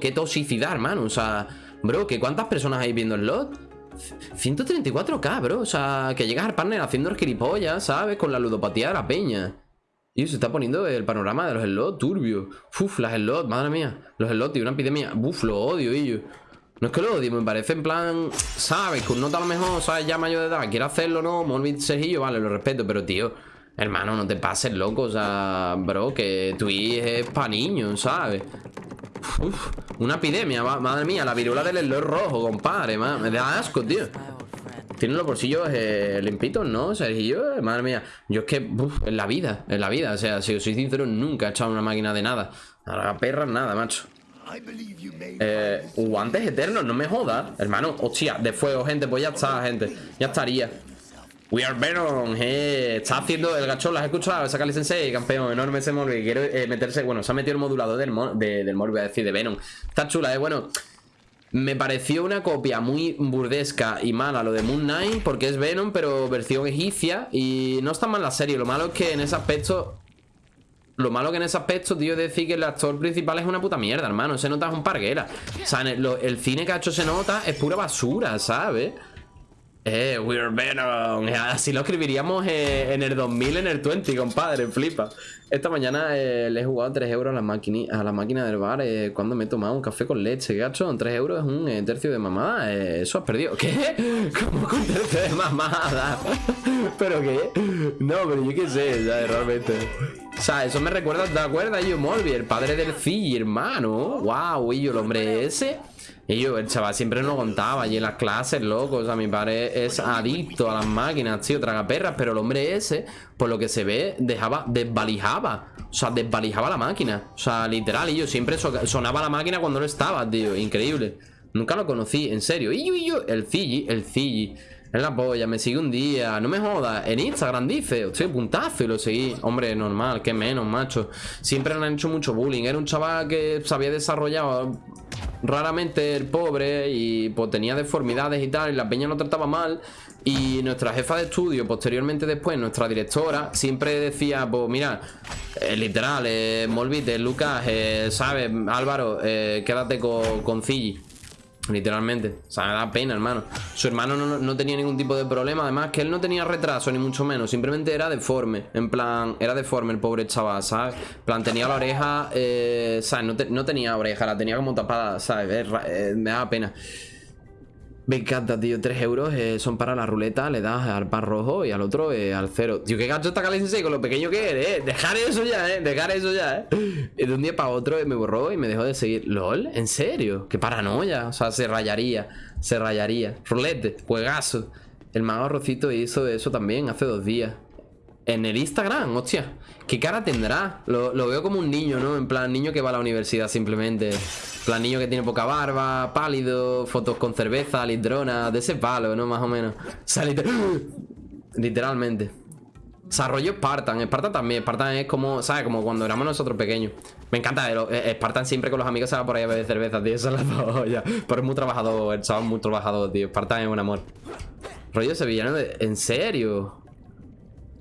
Qué toxicidad, hermano. O sea, bro, ¿que ¿cuántas personas hay viendo el lot? 134k, bro. O sea, que llegas al partner haciendo el gilipollas, ¿sabes? Con la ludopatía de la peña. Y se está poniendo el panorama de los slots turbio. Uf, las slots, madre mía. Los slots, tío, una epidemia. Uf, lo odio, ellos. No es que lo odie, me parece en plan, ¿sabes? Que un nota a lo mejor, ¿sabes? Ya mayor de edad, quiere hacerlo, ¿no? Morbid Sergillo, vale, lo respeto, pero tío, hermano, no te pases loco, o sea, bro, que Twitch es pa' niños, ¿sabes? Una epidemia, madre mía, la virula del slot rojo, compadre, me da asco, tío. Tiene los bolsillos eh, limpitos, ¿no, Sergio? Madre mía, yo es que, uf, en la vida, en la vida, o sea, si soy sincero, nunca he echado una máquina de nada. A perra, nada, macho. Eh, guantes eternos, no me jodas Hermano, hostia, de fuego, gente Pues ya está, gente, ya estaría We are Venom, eh, Está haciendo el gachón, ¿las has escuchado? Saca sensei, campeón, enorme ese Morbi Quiere eh, meterse, bueno, se ha metido el modulador del, del Morbi, a decir, de Venom Está chula, eh, bueno me pareció una copia muy burdesca y mala lo de Moon Knight Porque es Venom, pero versión egipcia Y no está mal la serie, lo malo es que en ese aspecto lo malo que en ese aspecto, tío, es decir que el actor principal es una puta mierda, hermano. Se nota es un parguera. O sea, el, cine que ha hecho se nota es pura basura, ¿sabes? Eh, we're Venom. Así lo escribiríamos eh, en el 2000, en el 20, compadre, flipa. Esta mañana eh, le he jugado 3 euros a la, máquina, del bar eh, cuando me he tomado un café con leche, gacho. 3 euros es un tercio de mamada. eso has perdido. ¿Qué? ¿Cómo con tercio de mamada? ¿Pero qué? No, pero yo qué sé, ¿sabes? Realmente. O sea, eso me recuerda, ¿te acuerdas? Yo, Morbi, el padre del Fi, hermano. Wow, y yo, el hombre ese. Y yo, el chaval siempre nos contaba y en las clases, loco. O sea, mi padre es adicto a las máquinas, tío, traga perras. Pero el hombre ese, por lo que se ve, dejaba, desvalijaba. O sea, desvalijaba la máquina. O sea, literal, y yo siempre sonaba la máquina cuando no estaba, tío. Increíble. Nunca lo conocí, en serio. Y yo, y yo, el Cigi, el Cigi. Es la polla, me sigue un día No me jodas, en Instagram dice Hostia, puntazo y lo seguí Hombre, normal, que menos, macho Siempre le han hecho mucho bullying Era un chaval que se había desarrollado raramente el pobre y pues tenía deformidades y tal, y la peña no trataba mal. Y nuestra jefa de estudio, posteriormente después, nuestra directora, siempre decía, pues mira, eh, literal, eh, Molvite, Lucas, eh, ¿sabes? Álvaro, eh, quédate con, con Literalmente, o sea, me da pena, hermano Su hermano no, tenía ningún tipo de problema Además que él no tenía retraso, ni mucho menos Simplemente era deforme, en plan Era deforme el pobre chaval, ¿sabes? En plan, tenía la oreja, eh, ¿sabes? No, tenía oreja, la tenía como tapada, ¿sabes? Eh, me da pena me encanta, tío. 3 euros eh, son para la ruleta. Le das al par rojo y al otro eh, al cero. Tío, qué gacho está Cali con lo pequeño que eres, eh. Dejar eso ya, eh. Dejar eso ya, eh. De un día para otro me borró y me dejó de seguir. ¿Lol? ¿En serio? Qué paranoia. O sea, se rayaría. Se rayaría. Rulete, juegazo. El mago Rocito hizo eso también hace dos días. En el Instagram, hostia. ¿Qué cara tendrá? Lo, veo como un niño, ¿no? En plan, niño que va a la universidad simplemente. En plan, niño que tiene poca barba, pálido, fotos con cerveza, lidrona, de ese palo, ¿no? Más o menos. O sea, literalmente. Desarrollo Spartan. Spartan también. Spartan es como, ¿sabes? Como cuando éramos nosotros pequeños. Me encanta. Eh, Spartan siempre con los amigos se va por ahí a beber cerveza, tío. Eso es la Pero es muy trabajador. El chaval es muy trabajador, tío. Spartan es un amor. Rollo sevillano de... ¿En serio?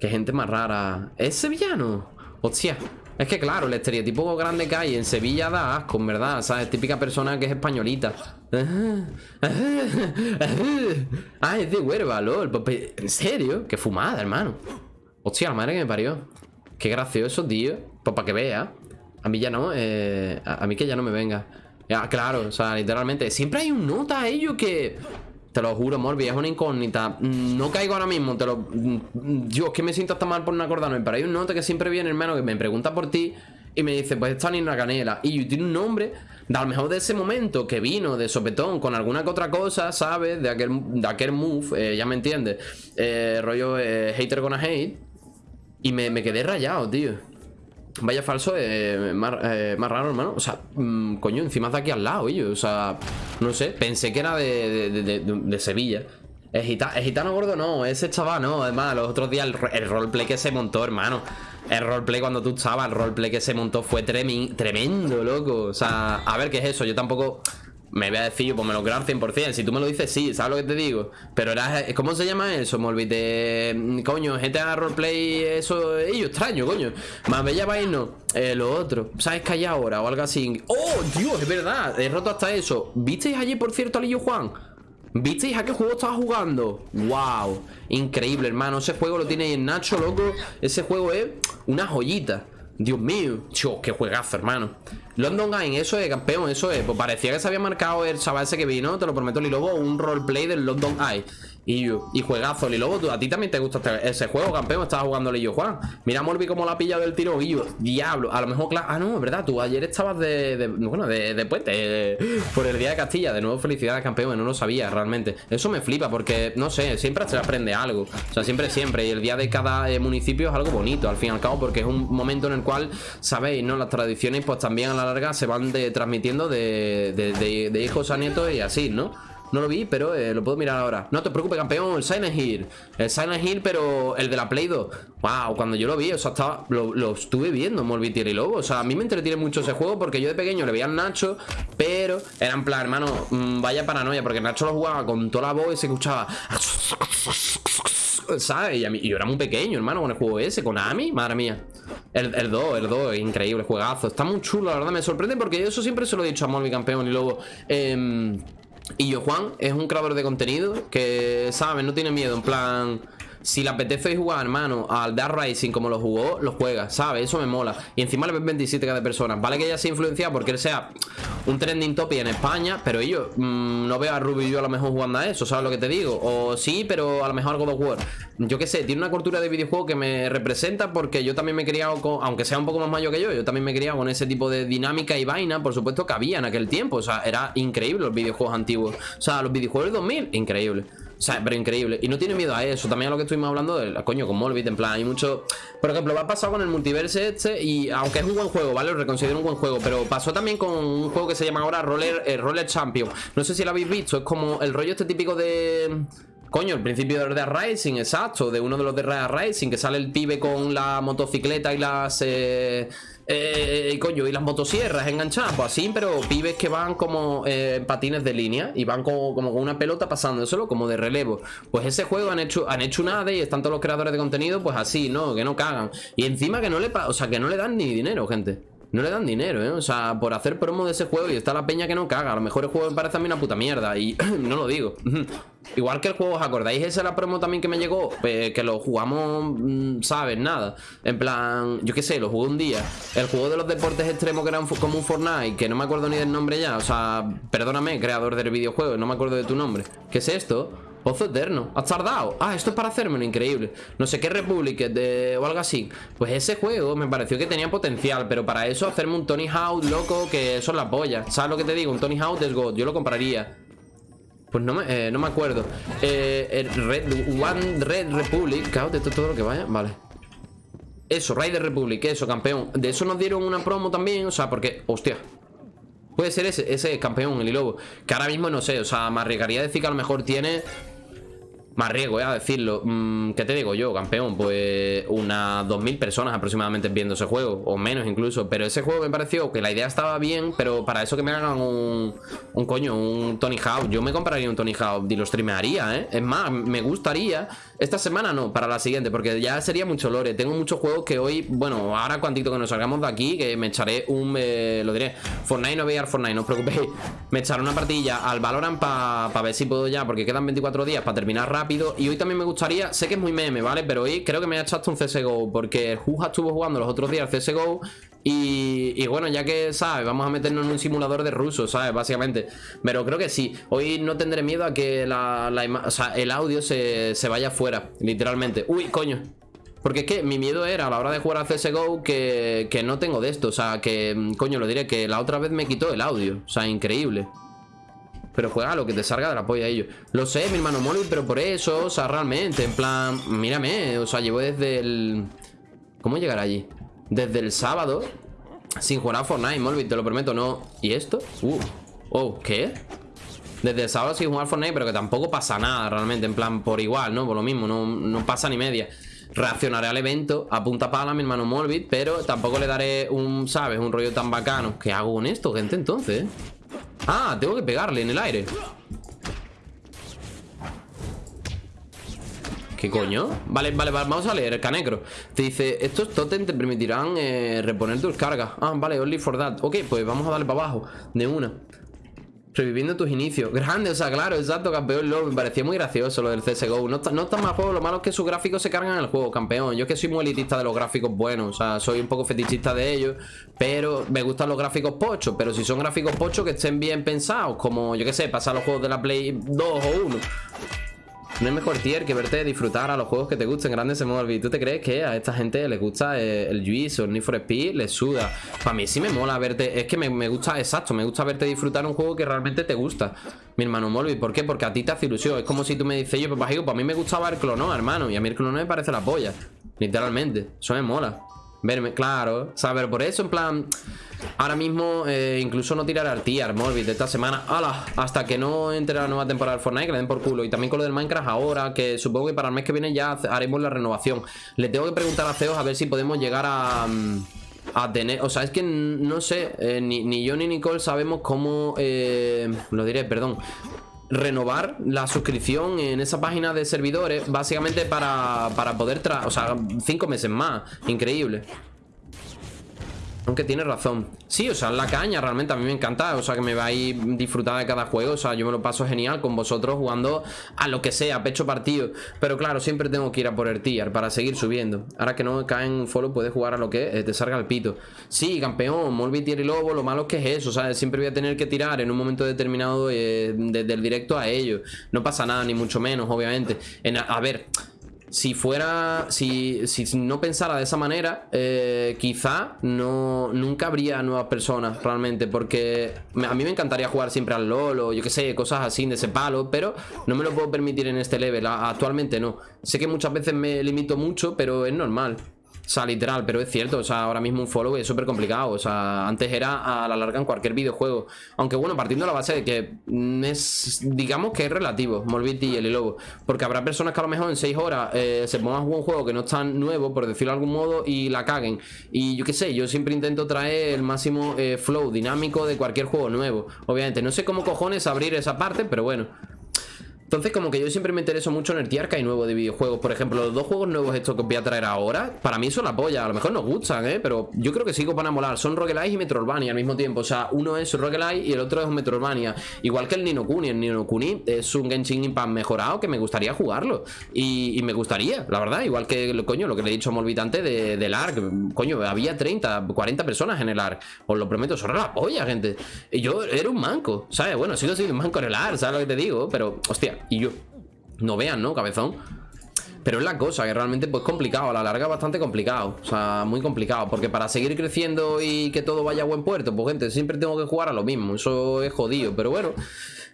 Qué gente más rara. ¿Es sevillano? Hostia. Es que claro, el estereotipo grande que hay en Sevilla da asco, en verdad. ¿Sabes? Típica persona que es españolita. Ah, es de huerva, lol. Pues, ¿En serio? Qué fumada, hermano. Hostia, la madre que me parió. Qué gracioso, tío. Pues para que vea. A mí ya no, eh, a, mí que ya no me venga. Ya, claro, o sea, literalmente. Siempre hay un nota a ello que te lo juro, Morbi, es una incógnita. No caigo ahora mismo, te lo... Es que me siento hasta mal por no acordarme, pero hay un note que siempre viene, hermano, que me pregunta por ti y me dice, pues está la Canela. Y tiene un nombre, de a lo mejor de ese momento que vino de sopetón con alguna que otra cosa, ¿sabes? De aquel, de aquel move, eh, ya me entiendes. Eh, rollo eh, hater gonna hate. Y me, me quedé rayado, tío. Vaya falso, eh, más, eh, más, raro, hermano. O sea, mmm, coño, encima de aquí al lado, ellos. O sea, no sé, pensé que era de, de, Sevilla. El, gitano gordo no, ese chaval no. Además, los otros días el, roleplay que se montó, hermano. El roleplay cuando tú estabas, el roleplay que se montó fue tremendo, loco. O sea, a ver qué es eso. Yo tampoco me voy a decir yo, pues me lo creo al 100%. Si tú me lo dices, sí, ¿sabes lo que te digo? Pero era, ¿cómo se llama eso? Me olvidé, coño, GTA Roleplay, eso, ello, extraño, coño. Más bella vaina, eh, lo otro. ¿Sabes que hay ahora o algo así? ¡Oh, Dios, es verdad! He roto hasta eso. ¿Visteis allí, por cierto, Alillo Juan? ¿Visteis a qué juego estaba jugando? ¡Wow! Increíble, hermano. Ese juego lo tiene en Nacho, loco. Ese juego es una joyita. Dios mío. Tío, qué juegazo, hermano. London Game, eso es, campeón, eso es. Pues parecía que se había marcado el chaval ese que vino, te lo prometo, Lilobo, un roleplay del London Eye. Y, y juegazo, Lilobo, tú, a ti también te gusta este, ese juego, campeón. Estaba jugando yo, Juan. Mira, Morbi, cómo la ha pillado del tiro. Y diablo, a lo mejor, claro. Ah, no, es verdad, tú ayer estabas de. bueno, de, de puente. por el día de Castilla. De nuevo, felicidades, campeón. No lo sabía realmente. Eso me flipa porque, no sé, siempre se aprende algo. O sea, siempre, siempre. Y el día de cada eh, municipio es algo bonito, al fin y al cabo, porque es un momento en el cual, sabéis, ¿no? Las tradiciones, pues también a la larga se van de, transmitiendo de, de, de hijos a nietos y así, ¿no? No lo vi, pero eh, lo puedo mirar ahora. No te preocupes, campeón, el Silent Hill. El Silent Hill, pero el de la Play 2 Wow, cuando yo lo vi, o sea, estaba, lo, estuve viendo Molvitier y Lobo, o sea, a mí me entretiene mucho ese juego Porque yo de pequeño le veía al Nacho Pero era en plan, hermano, mm, vaya paranoia Porque Nacho lo jugaba con toda la voz y se escuchaba ¿Sabes? Y, a yo era muy pequeño, hermano, con el juego ese Con Ami, madre mía. El, 2, el 2, increíble, juegazo Está muy chulo, la verdad, me sorprende porque eso siempre se lo he dicho a Molvi Campeón y Lobo eh, y yo, Juan, es un creador de contenido que, ¿sabes? No tiene miedo, en plan... Si le apetece jugar, hermano, al Dark Racing como lo jugó, lo juega, ¿sabes? Eso me mola. Y encima le ven 27 cada persona. Vale que ella se influenciado porque él sea un trending topic en España, pero yo mm, no veo a Ruby yo a lo mejor jugando a eso, ¿sabes lo que te digo? O sí, pero a lo mejor algo de War. Yo qué sé, tiene una cultura de videojuego que me representa porque yo también me he criado con, aunque sea un poco más mayor que yo, yo también me he criado con ese tipo de dinámica y vaina, por supuesto que había en aquel tiempo. O sea, era increíble los videojuegos antiguos. O sea, los videojuegos del 2000, increíble. Sea, pero increíble. Y no tiene miedo a eso. También a lo que estuvimos hablando de, coño, con Molbit. En plan, hay mucho... Por ejemplo, va a pasar con el multiverse este y aunque es un buen juego, ¿vale? Lo reconsidero un buen juego. Pero pasó también con un juego que se llama ahora Roller, eh, Roller Champion. No sé si lo habéis visto. Es como el rollo este típico de... Coño, el principio de Racing, exacto, de uno de los de Racing, que sale el pibe con la motocicleta y las... Eh, eh, coño, y las motosierras enganchadas, pues así, pero pibes que van como eh, patines de línea y van como, como, con una pelota pasándoselo, como de relevo. Pues ese juego han hecho, han hecho nada y están todos los creadores de contenido, pues así, ¿no? Que no cagan. Y encima que no le, o sea, que no le dan ni dinero, gente. No le dan dinero, ¿eh? O sea, por hacer promo de ese juego y está la peña que no caga. A lo mejor el juego me parece a mí una puta mierda y no lo digo. Igual que el juego, ¿os acordáis? Esa es la promo también que me llegó. Pues, que lo jugamos, mm, ¿sabes? Nada. En plan, yo qué sé, lo jugué un día. El juego de los deportes extremos que era como un Fortnite, que no me acuerdo ni del nombre ya. O sea, perdóname, creador del videojuego, no me acuerdo de tu nombre. ¿Qué es esto? Pozo eterno. ¿Has tardado? Ah, esto es para hacérmelo, increíble. No sé qué Republic de... o algo así. Pues ese juego me pareció que tenía potencial, pero para eso hacerme un Tony Hawk loco, que es la polla. ¿Sabes lo que te digo? Un Tony Hawk es God. Yo lo compraría. Pues no me, eh, no me acuerdo. Eh, Red, One Red Republic. Claro, de todo lo que vaya. Vale. Eso, Raider Republic, eso, campeón. De eso nos dieron una promo también. O sea, porque, hostia. Puede ser ese, ese campeón, el Ilobo. Que ahora mismo no sé, o sea, me arriesgaría a decir que a lo mejor tiene más riesgo, eh, a decirlo. Mm, ¿Qué te digo yo, campeón? Pues unas 2.000 personas aproximadamente viendo ese juego, o menos incluso. Pero ese juego me pareció que la idea estaba bien, pero para eso que me hagan un, un coño, un Tony Hawk. Yo me compraría un Tony Hawk y lo streamearía, ¿eh? Es más, me gustaría. Esta semana no, para la siguiente, porque ya sería mucho lore. Tengo muchos juegos que hoy, bueno, ahora cuantito que nos salgamos de aquí, que me echaré un, eh, lo diré, Fortnite no voy a ir Fortnite, no os preocupéis. Me echaré una partida al Valorant para ver si puedo ya, porque quedan 24 días para terminar rápido y hoy también me gustaría, sé que es muy meme, ¿vale? Pero hoy creo que me ha echado un CSGO Porque Juja estuvo jugando los otros días CSGO y, bueno, ya que, ¿sabes? Vamos a meternos en un simulador de ruso, ¿sabes? Básicamente Pero creo que sí, hoy no tendré miedo a que el audio se, se vaya fuera, literalmente Uy, coño porque es que mi miedo era a la hora de jugar a CSGO que, que no tengo de esto. O sea, que, coño, lo diré, que la otra vez me quitó el audio. O sea, increíble. Pero juega lo que te salga de la polla a ellos. Lo sé, mi hermano móvil, pero por eso, o sea, realmente, en plan, mírame, o sea, llevo desde el... ¿Cómo llegar allí? Desde el sábado, sin jugar a Fortnite, móvil, te lo prometo, no. ¿Y esto? Uh, oh, ¿qué? Desde el sábado sin jugar Fortnite, pero que tampoco pasa nada realmente, en plan, por igual, ¿no? Por lo mismo, no, no pasa ni media. Reaccionaré al evento a punta pala, mi hermano Molbit, pero tampoco le daré un, ¿sabes? Un rollo tan bacano. ¿Qué hago con esto, gente, entonces? Ah, tengo que pegarle en el aire. ¿Qué coño? Vale, vale, vamos a leer, Canecro. Te dice, estos totem te permitirán eh, reponer tus cargas. Ah, vale, only for that. Ok, pues vamos a darle para abajo, de una Reviviendo tus inicios. Grande, o sea, claro, exacto, campeón LOL Me parecía muy gracioso lo del CSGO No, no está mal juego, lo malo es que sus gráficos se cargan en el juego, campeón. Yo es que soy muy elitista de los gráficos buenos O sea, soy un poco fetichista de ellos Pero me gustan los gráficos pochos Pero si son gráficos pochos que estén bien pensados Como, yo qué sé, pasar los juegos de la Play 2 o 1 no hay mejor tier que verte disfrutar a los juegos que te gusten grandes en móvil. ¿Tú te crees que a esta gente le gusta eh, el Juice o el Need for Speed? Le suda. Para mí sí me mola verte. Es que me, gusta, exacto, me gusta verte disfrutar un juego que realmente te gusta. Mi hermano Molby, ¿por qué? Porque a ti te hace ilusión. Es como si tú me dices, yo, pues para mí me gustaba el clono, hermano. Y a mí el clono me parece la polla. Literalmente. Eso me mola. Verme, claro. Ver, por eso, en plan. Ahora mismo, eh, incluso no tirar al tier Morbid de esta semana. ¡Hala! Hasta que no entre la nueva temporada del Fortnite, que le den por culo. Y también con lo del Minecraft ahora, que supongo que para el mes que viene ya haremos la renovación. Le tengo que preguntar a Ceos a ver si podemos llegar a. Mm, tener, o sea, es que no sé, eh, ni, ni, yo ni Nicole sabemos cómo, eh, lo diré, perdón, renovar la suscripción en esa página de servidores básicamente para, para poder, o sea, cinco meses más, increíble. Aunque tiene razón. Sí, o sea, la caña realmente a mí me encanta O sea, que me vais a disfrutar de cada juego O sea, yo me lo paso genial con vosotros jugando a lo que sea, pecho partido. Pero claro, siempre tengo que ir a por el tier Para seguir subiendo. Ahora que no cae en un follow puedes jugar a lo que te salga el pito. Sí, campeón, Molby, tier y lobo Lo malo es que es eso, sea Siempre voy a tener que tirar en un momento determinado eh, desde el directo a ellos. No pasa nada, ni mucho menos, obviamente. A ver si fuera, si, si, no pensara de esa manera, eh, quizá no, nunca habría nuevas personas realmente, porque a mí me encantaría jugar siempre al LOL o yo que sé, cosas así de ese palo, pero no me lo puedo permitir en este level, actualmente no. Sé que muchas veces me limito mucho, pero es normal. O sea, literal, pero es cierto, o sea, ahora mismo un follow es súper complicado, o sea, antes era a la larga en cualquier videojuego, aunque bueno, partiendo de la base de que es, digamos que es relativo, Morbidity y el Lobo, porque habrá personas que a lo mejor en 6 horas eh, se pongan a jugar un juego que no es tan nuevo, por decirlo de algún modo, y la caguen, y yo qué sé, yo siempre intento traer el máximo eh, flow dinámico de cualquier juego nuevo, obviamente, no sé cómo cojones abrir esa parte, pero bueno entonces como que yo siempre me intereso mucho en el tier que hay nuevo de videojuegos. Por ejemplo, los dos juegos nuevos estos que os voy a traer ahora Para mí son la polla, a lo mejor nos gustan, ¿eh? Pero yo creo que sí que van molar. Son roguelite y Metroidvania al mismo tiempo. O sea, uno es roguelite y el otro es Metroidvania Igual que el Nino Kuni, el Nino Kuni es un Genshin Impact mejorado Que me gustaría jugarlo. Y, me gustaría, la verdad. Igual que, coño, lo que le he dicho a Molvitante de, del ARC Coño, había 30, 40 personas en el ARC Os lo prometo, son la polla, gente. Y yo era un manco, ¿sabes? Bueno, sigo siendo un manco en el ARC, ¿sabes lo que te digo? Pero, hostia y yo. No vean, ¿no? Cabezón. Pero es la cosa, que realmente pues complicado, a la larga bastante complicado. O sea, muy complicado, porque para seguir creciendo y que todo vaya a buen puerto Pues gente, siempre tengo que jugar a lo mismo, eso es jodido. Pero bueno,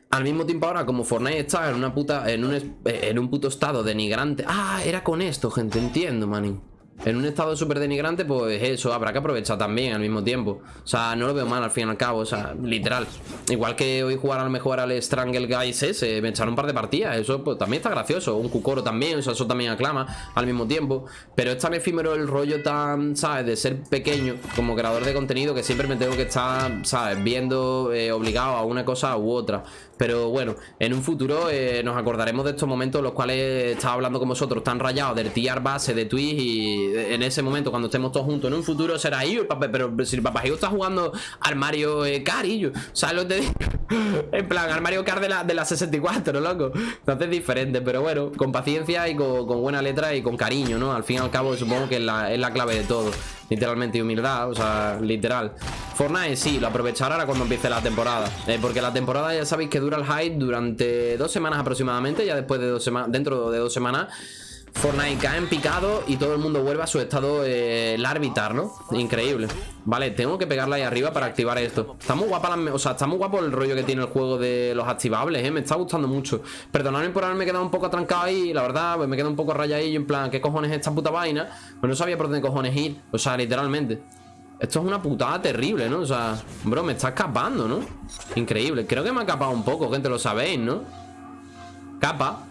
al mismo tiempo ahora como Fortnite está en una puta, en un, en un puto estado denigrante. Ah, era con esto, gente, entiendo, manín en un estado súper denigrante, pues eso, habrá que aprovechar también al mismo tiempo. O sea, no lo veo mal al fin y al cabo, o sea, literal. Igual que hoy jugar a lo mejor al Strangle Guys ese, me echaron un par de partidas, eso pues también está gracioso. Un Kukoro también, o sea, eso también aclama al mismo tiempo. Pero es tan efímero el rollo tan, ¿sabes? De ser pequeño como creador de contenido que siempre me tengo que estar, ¿sabes? Viendo eh, obligado a una cosa u otra. Pero bueno, en un futuro eh, nos acordaremos de estos momentos en los cuales estaba hablando con vosotros tan rayados del tiar base de Twitch y en ese momento cuando estemos todos juntos en un futuro será ahí pero si el papá está jugando al Mario eh, Kart y yo, ¿sabes lo te digo? en plan, al Mario Kart de la, de la 64, loco entonces es diferente, pero bueno, con paciencia y con, buena letra y con cariño, ¿no? Al fin y al cabo supongo que es la, es la clave de todo Literalmente humildad, o sea, literal Fortnite sí, lo aprovechará ahora cuando empiece la temporada eh, Porque la temporada ya sabéis que dura el hype durante dos semanas aproximadamente Ya después de dos semanas, dentro de dos semanas Fortnite cae en picado y todo el mundo vuelve a su estado eh, larvitar, ¿no? Increíble Vale, tengo que pegarla ahí arriba para activar esto Está muy guapa la, o sea, está muy guapo el rollo que tiene el juego de los activables, ¿eh? Me está gustando mucho Perdonadme por haberme quedado un poco atrancado ahí La verdad, pues me quedo un poco rayadillo En plan, ¿qué cojones es esta puta vaina? Pues no sabía por dónde cojones ir O sea, literalmente esto es una putada terrible, ¿no? O sea, bro, me está escapando, ¿no? Increíble. Creo que me ha capado un poco, gente, lo sabéis, ¿no? Capa.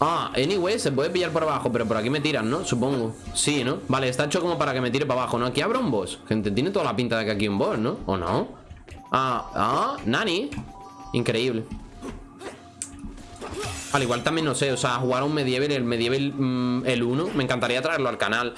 Ah, anyway, se puede pillar por abajo Pero por aquí me tiran, ¿no? Supongo Sí, ¿no? Vale, está hecho como para que me tire para abajo, ¿no? Aquí habrá un boss Gente, tiene toda la pinta de que aquí hay un boss, ¿no? ¿O no? Ah, ah, Nani Increíble. Al igual también, no sé, o sea, jugar a un Medieval, el Medieval mm, el 1, me encantaría traerlo al canal.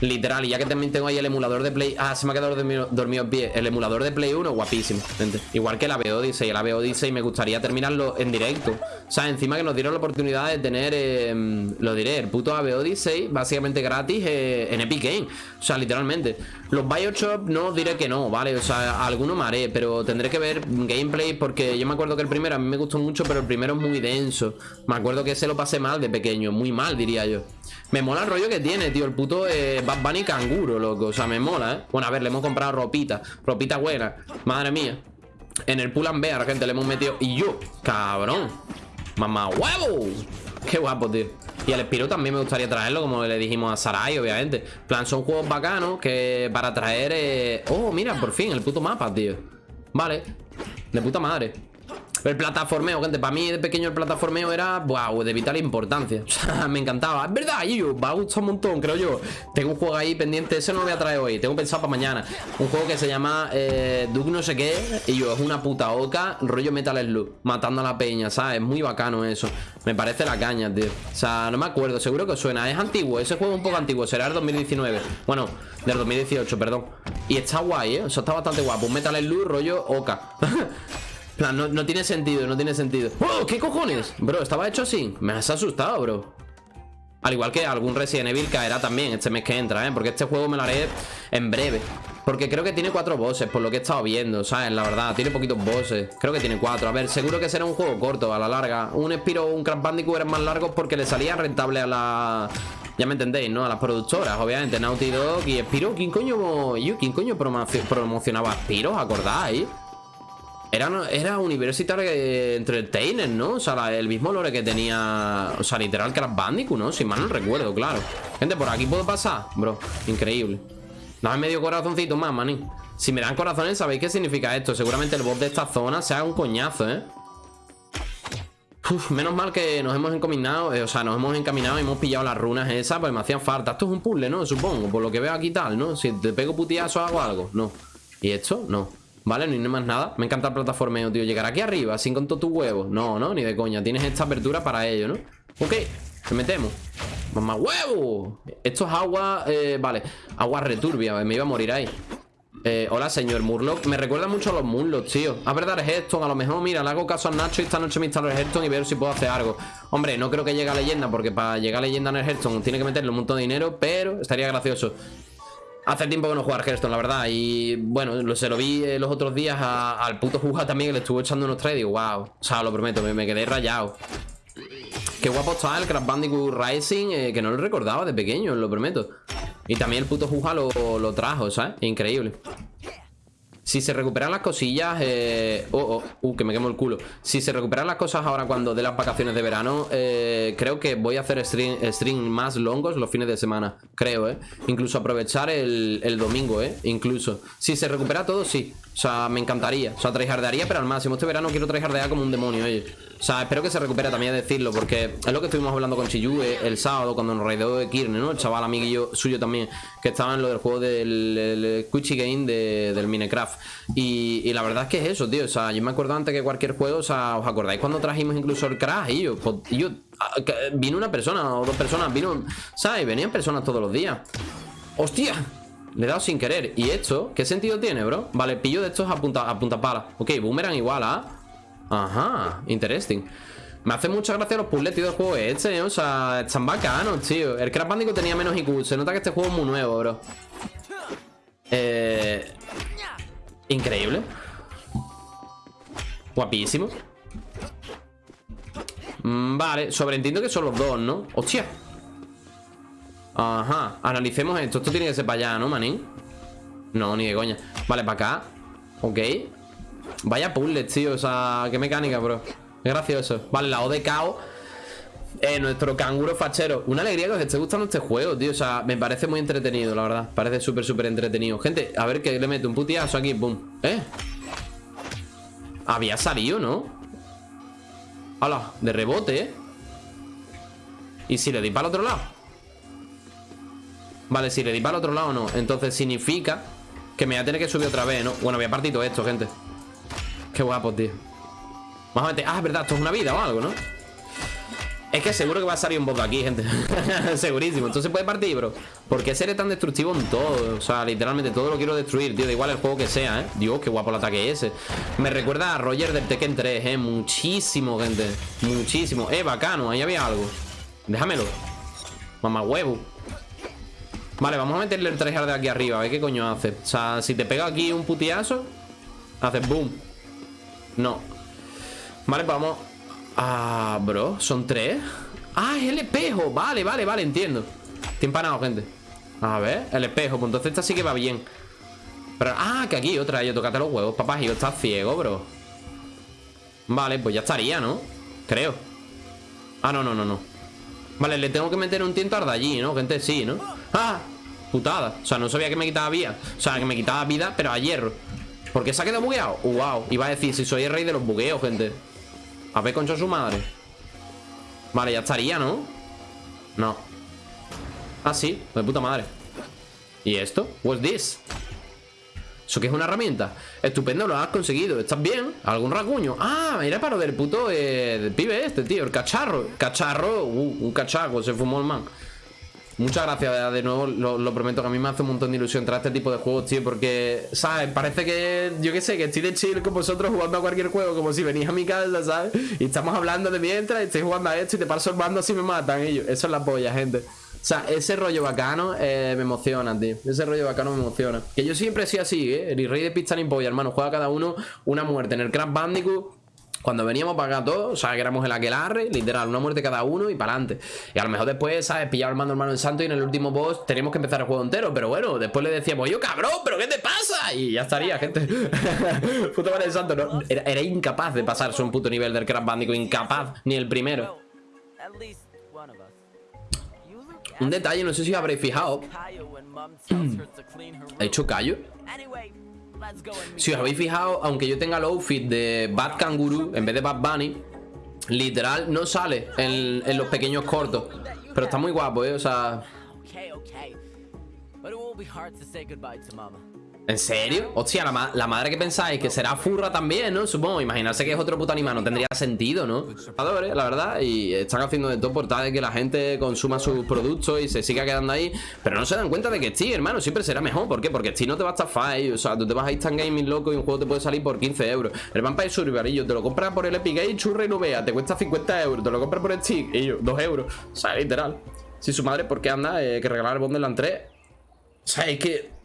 Literal, y ya que también tengo ahí el emulador de Play... Ah, se me ha quedado dormido, dormido en pie. El emulador de Play 1, guapísimo, gente. Igual que el AVE Odyssey, el AVE Odyssey me gustaría terminarlo en directo. O sea, encima que nos dieron la oportunidad de tener, eh, lo diré, el puto AVE Odyssey, básicamente gratis eh, en Epic Game. O sea, literalmente. Los Bioshock no os diré que no, ¿vale? O sea, alguno me haré, pero tendré que ver gameplay porque yo me acuerdo que el primero a mí me gustó mucho, pero el primero es muy denso. Me acuerdo que ese lo pasé mal de pequeño, muy mal diría yo. Me mola el rollo que tiene, tío, el puto eh, Bad Bunny canguro, loco. O sea, me mola, ¿eh? Bueno, a ver, le hemos comprado ropita, ropita buena. Madre mía. En el pull and bear, gente, le hemos metido... Y yo, cabrón. Mamá huevo. Qué guapo, tío. Y el Spiro también me gustaría traerlo, como le dijimos a Sarai, obviamente. plan, son juegos bacanos que para traer... Eh... Oh, mira, por fin, el puto mapa, tío. Vale. De puta madre. El plataformeo, gente, para mí de pequeño el plataformeo era, wow, de vital importancia. O sea, me encantaba, es verdad, yo, va a gustar un montón, creo yo. Tengo un juego ahí pendiente, ese no lo voy a traer hoy Tengo pensado para mañana. Un juego que se llama eh, Duke no sé qué Y yo, es una puta oca, rollo Metal Slug Matando a la peña, ¿sabes? Muy bacano eso. Me parece la caña, tío. O sea, no me acuerdo, seguro que suena. Es antiguo, ese juego es un poco antiguo, será el 2019 Bueno, del 2018, perdón. Y está guay, ¿eh? O sea, está bastante guapo. Un Metal Slug rollo oca no, no tiene sentido, no tiene sentido ¡Oh! ¿Qué cojones? Bro, estaba hecho así Me has asustado, bro Al igual que algún Resident Evil caerá también este mes que entra, ¿eh? Porque este juego me lo haré en breve Porque creo que tiene cuatro bosses, por lo que he estado viendo, ¿sabes? La verdad, tiene poquitos bosses Creo que tiene cuatro A ver, seguro que será un juego corto, a la larga Un Spiro o un Crash Bandicoot eran más largos porque le salía rentable a la... Ya me entendéis, ¿no? A las productoras, obviamente Naughty Dog y Spiro ¿Quién coño, ¿quién coño promocionaba Spiro? ¿Acordáis? Era, era University Entertainer, ¿no? O sea, el mismo lore que tenía O sea, literal Crash Bandicoot, ¿no? Si mal no recuerdo, claro Gente, por aquí puedo pasar, bro Increíble Dame medio corazoncito más, manín Si me dan corazones, ¿sabéis qué significa esto? Seguramente el boss de esta zona sea un coñazo, ¿eh? Uf, menos mal que nos hemos encaminado eh, O sea, nos hemos encaminado y hemos pillado las runas esas Pues me hacían falta Esto es un puzzle, ¿no? Supongo, por lo que veo aquí tal, ¿no? Si te pego putiazo hago algo No ¿Y esto? No Vale, no hay más nada Me encanta el plataformeo, tío Llegar aquí arriba sin con todo tu huevo No, no, ni de coña Tienes esta apertura para ello, ¿no? Ok, te metemos ¡Mamá huevo! Esto es agua... Eh, vale, agua returbia Me iba a morir ahí eh, hola, señor Murloc. Me recuerda mucho a los Murlocs, tío. A verdad, Hearthstone. A lo mejor, mira, le hago caso a Nacho y esta noche me instalo el Hearthstone y veo si puedo hacer algo. Hombre, no creo que llegue a leyenda, porque para llegar a leyenda en el Hearthstone tiene que meterle un montón de dinero, pero estaría gracioso. Hace tiempo que no jugar Hearthstone, la verdad. Y bueno, se lo vi eh, los otros días al puto Juga también, que le estuvo echando unos trades. Y wow. O sea, lo prometo, me, quedé rayado. Qué guapo está el Crash Bandicoot Rising, eh, que no lo recordaba de pequeño, lo prometo. Y también el puto Juga lo, lo trajo, ¿sabes? Increíble. Si se recuperan las cosillas... Eh... Oh, oh, uh, que me quemo el culo. Si se recuperan las cosas ahora cuando de las vacaciones de verano, eh, creo que voy a hacer stream, más longos los fines de semana. Creo, ¿eh? Incluso aprovechar el, el domingo, ¿eh? Incluso. Si se recupera todo, sí. O sea, me encantaría. O sea, tryhardearía, pero al máximo. Este verano quiero tryhardear como un demonio, oye. O sea, espero que se recupere también a decirlo, porque es lo que estuvimos hablando con Chiyu eh, el sábado cuando nos raideó de Kirne, ¿no? El chaval amiguillo suyo también, que estaba en lo del juego del Quichy Game de, del Minecraft. Y, la verdad es que es eso, tío. O sea, yo me acuerdo antes que cualquier juego, o sea, ¿os acordáis cuando trajimos incluso el Crash? Y yo, pues, yo ah, vino una persona o dos personas, vino, ¿sabes? Venían personas todos los días. ¡Hostia! Le he dado sin querer ¿Y esto? ¿Qué sentido tiene, bro? Vale, pillo de estos a punta, a punta pala Ok, boomerang igual ¿ah? Ajá, interesting me hace mucha gracia los puzzles, tío, del juego este, ¿eh? O sea, están bacanos, tío El Crash Bandicoot tenía menos IQ Se nota que este juego es muy nuevo, bro Eh... Increíble Guapísimo mm, Vale, sobreentiendo que son los dos, ¿no? ¡Hostia! Ajá, analicemos esto. Esto tiene que ser para allá, ¿no, manín? No, ni de coña. Vale, para acá. Ok. Vaya puzzles, tío, o sea, qué mecánica, bro. Gracioso. Vale, la O de Cao eh, nuestro canguro fachero. Una alegría que os esté gustando este juego, tío. O sea, me parece muy entretenido, la verdad. Parece súper, súper entretenido. Gente, a ver que le meto un putiazo aquí, pum ¿Eh? Había salido, ¿no? Hola, de rebote, ¿eh? ¿Y si le di para el otro lado? Vale, si le di para el otro lado no. Entonces significa que me voy a tener que subir otra vez, ¿no? Bueno, voy a partir todo esto, gente. Qué guapo, tío. Vamos a meter... Ah, es verdad, esto es una vida o algo, ¿no? Es que seguro que va a salir un bot aquí, gente. Segurísimo, entonces puede partir, bro. ¿Por qué seré tan destructivo en todo? O sea, literalmente todo lo quiero destruir, tío. Da igual el juego que sea, ¿eh? Dios, qué guapo el ataque ese. Me recuerda a Roger del Tekken 3, ¿eh? Muchísimo, gente. Muchísimo. Eh, bacano, ahí había algo. Déjamelo. Mamá huevo Vale, vamos a meterle el tryhard de aquí arriba A ver qué coño hace. O sea, si te pega aquí un putiazo Haces boom. No. Vale, pues vamos. Ah, bro, son tres. Ah, es el espejo, vale, vale, vale, entiendo. Estoy empanado, gente. A ver, el espejo, pues entonces esta sí que va bien. Ah, que aquí otra Yo tocate los huevos, papá, yo estás ciego, bro. Vale, pues ya estaría, ¿no? Creo. Ah, no, no, no, no Vale, le tengo que meter un tiento de allí, ¿no? Gente, sí, ¿no? ¡Ah! Putada O sea, no sabía que me quitaba vida O sea, que me quitaba vida, pero a hierro ¿Por qué se ha quedado bugueado? ¡Wow! Iba a decir, si soy el rey de los bugueos, gente A ver, concha su madre Vale, ya estaría, ¿no? No Ah, sí, de puta madre ¿Y esto? What's this? ¿Eso qué es una herramienta? Estupendo, lo has conseguido ¿Estás bien? ¿Algún rasguño? Ah, mira para lo del puto eh, pibe este, tío El cacharro Cacharro Uh, un cacharro Se fumó el man Muchas gracias de nuevo, lo, prometo que a mí me hace un montón de ilusión traer este tipo de juegos, tío, porque, ¿sabes? Parece que, yo qué sé, que estoy de chill con vosotros jugando a cualquier juego, como si venís a mi casa, ¿sabes? Y estamos hablando de mientras, y estoy jugando a esto y te paso el mando así me matan ellos. Eso es la polla, gente. O sea, ese rollo bacano eh, me emociona, tío. Ese rollo bacano me emociona. Que yo siempre he sido así, ¿eh? El rey de pista ni polla, hermano. Juega cada uno una muerte. En el Crash Bandicoot cuando veníamos para acá todos, o sea, que éramos el aquelarre, literal, una muerte cada uno y para adelante. Y a lo mejor después, ¿sabes? Pillaba el mando hermano en santo y en el último boss tenemos que empezar el juego entero. Pero bueno, después le decíamos, yo cabrón, ¿pero qué te pasa? Y ya estaría, gente. puto madre santo, ¿no? Era, incapaz de pasarse un puto nivel del Crash Bandicoot, incapaz, ni el primero. Un detalle, no sé si habréis fijado. ¿Ha hecho callo? Si os habéis fijado, aunque yo tenga el outfit de Bad Kangaroo en vez de Bad Bunny, literal no sale en, en los pequeños cortos. Pero está muy guapo, ¿eh? O sea... ¿En serio? Hostia, la, madre que pensáis que será furra también, ¿no? Supongo, imaginarse que es otro puto animal no tendría sentido, ¿no? La verdad, y están haciendo de todo por tal de que la gente consuma sus productos y se siga quedando ahí Pero no se dan cuenta de que Steam, hermano, siempre será mejor ¿Por qué? Porque Steam no te va a estafar, o sea, tú te vas a Instant Gaming loco y un juego te puede salir por 15 euros El Vampire Survivor, te lo compras por el Epic Game, churra y no vea, te cuesta 50 euros Te lo compras por el Steam, y yo, 2 euros O sea, literal Si su madre, ¿por qué anda? Eh, que regalar el Borderlands 3 O sea, es que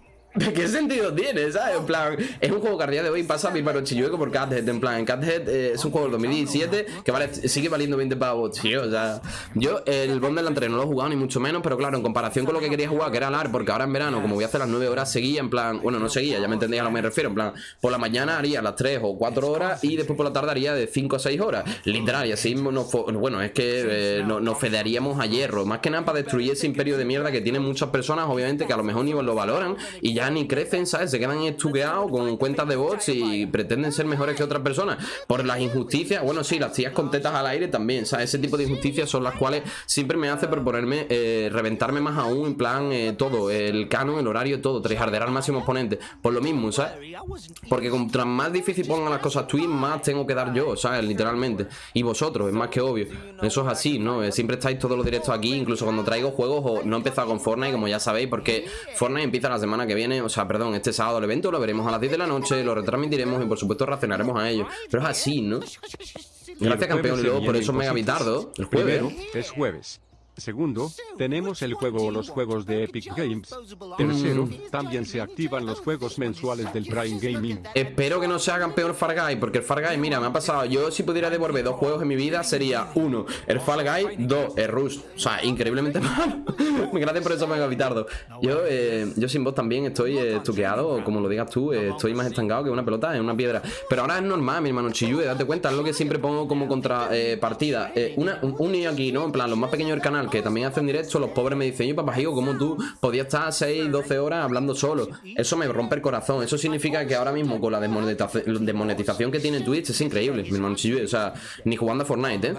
¿Qué sentido tiene, sabes? En plan, es un juego que a día de hoy pasa a mi paro chillueco por Cathead. En plan, Cathead eh, es un juego del 2017 que vale, sigue valiendo 20 pavos, tío. O sea, yo el Borderlands 3 no lo he jugado ni mucho menos, pero claro, en comparación con lo que quería jugar, que era LAR, porque ahora en verano, como voy a hacer las 9 horas, seguía en plan, bueno, no seguía, ya me entendéis a lo que me refiero. En plan, por la mañana haría las 3 o 4 horas y después por la tarde haría de 5 a 6 horas. Literal, y así bueno, es que eh, nos fedearíamos a hierro. Más que nada para destruir ese imperio de mierda que tienen muchas personas, obviamente, que a lo mejor ni lo valoran y ya ni crecen, ¿sabes? Se quedan estuqueados con cuentas de bots y pretenden ser mejores que otras personas por las injusticias. Bueno, sí, las tías con tetas al aire también, ¿sabes? Ese tipo de injusticias son las cuales siempre me hace proponerme eh, reventarme más aún, en plan, eh, todo, el canon, el horario, todo, tryhardear al máximo exponente. Por lo mismo, ¿sabes? Porque contra más difícil pongan las cosas tweets, más tengo que dar yo, ¿sabes? Literalmente. Y vosotros, es más que obvio. Eso es así, ¿no? Eh, siempre estáis todos los directos aquí, incluso cuando traigo juegos, o no he empezado con Fortnite, como ya sabéis, porque Fortnite empieza la semana que viene, o sea, perdón, este sábado el evento, lo veremos a las 10 de la noche, lo retransmitiremos y por supuesto reaccionaremos a ello. Pero es así, ¿no? Gracias campeón y luego por eso mega bitardo. El jueves. es jueves. Segundo, tenemos el juego o los juegos de Epic Games. Tercero, también se activan los juegos mensuales del Prime Gaming. Espero que no sea campeón Far Guy, porque el Far Guy, mira, me ha pasado. Yo si pudiera devolver dos juegos en mi vida sería uno, el Far Guy, dos, el Rush. O sea, increíblemente mal. Gracias por eso, Mega Vitardo. Yo, eh, yo sin voz también estoy eh, estuqueado, como lo digas tú, eh, estoy más estancado que una pelota en una piedra. Pero ahora es normal, mi hermano Chiyue, date cuenta, es lo que siempre pongo como contrapartida. una, un, un niño aquí, ¿no? En plan, los más pequeños del canal que también hacen directo, los pobres me dicen, yo papá, hijo, ¿cómo tú podías estar 6, 12 horas hablando solo? Eso me rompe el corazón. Eso significa que ahora mismo con la desmonetización que tiene Twitch es increíble, mi hermano O sea, ni jugando a Fortnite, ¿eh?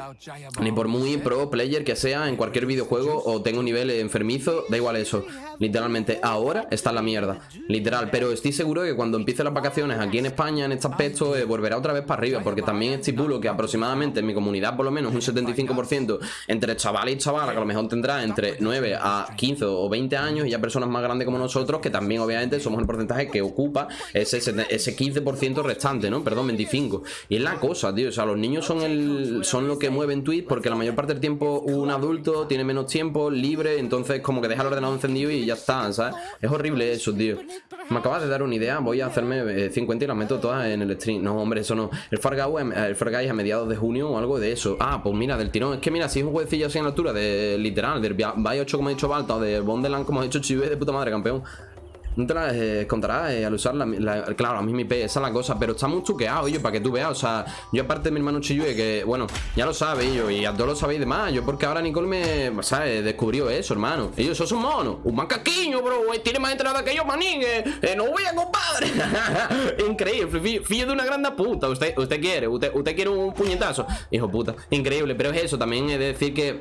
Ni por muy pro player que sea en cualquier videojuego o tengo un nivel enfermizo, da igual eso. Literalmente, ahora está en la mierda. Literal, pero estoy seguro que cuando empiece las vacaciones aquí en España, en este aspecto, eh, volverá otra vez para arriba, porque también estipulo que aproximadamente en mi comunidad, por lo menos un 75% entre chavales y chavalas, que a lo mejor tendrá entre 9 a 15 o 20 años, y ya personas más grandes como nosotros, que también obviamente somos el porcentaje que ocupa ese, ese 15% restante, ¿no? Perdón, 25. Y es la cosa, tío, o sea, los niños son, el, son lo que mueven Twitch, porque la mayor parte del tiempo un adulto tiene menos tiempo, libre, entonces como que deja el ordenador encendido y ya está, ¿sabes? Es horrible eso, tío. Me acabas de dar una idea, voy a hacerme 50 eh, y las meto todas en el stream. No, hombre, eso no. El Far el Far a mediados de junio o algo de eso. Ah, pues mira, del tirón. Es que mira, si es un jueguecillo así en altura, de literal, del Bay 8 como he dicho Balta o de Bondeland como he dicho Chive de puta madre, campeón. No te las eh, contarás eh, al usar la, Claro, a mí mi IP, esa es la cosa Pero está muy chuqueado, yo, para que tú veas O sea, yo aparte de mi hermano Chiyue Que, bueno, ya lo sabéis yo Y a todos lo sabéis de más Yo porque ahora Nicole me, ¿sabes? Descubrió eso, hermano Y yo, eso es un macaquiño, bro Tiene más entrada que yo, manín eh, No voy a compadre Increíble Fillo de una grande puta Usted, usted quiere Usted, usted quiere un puñetazo Hijo puta Increíble Pero es eso También es decir que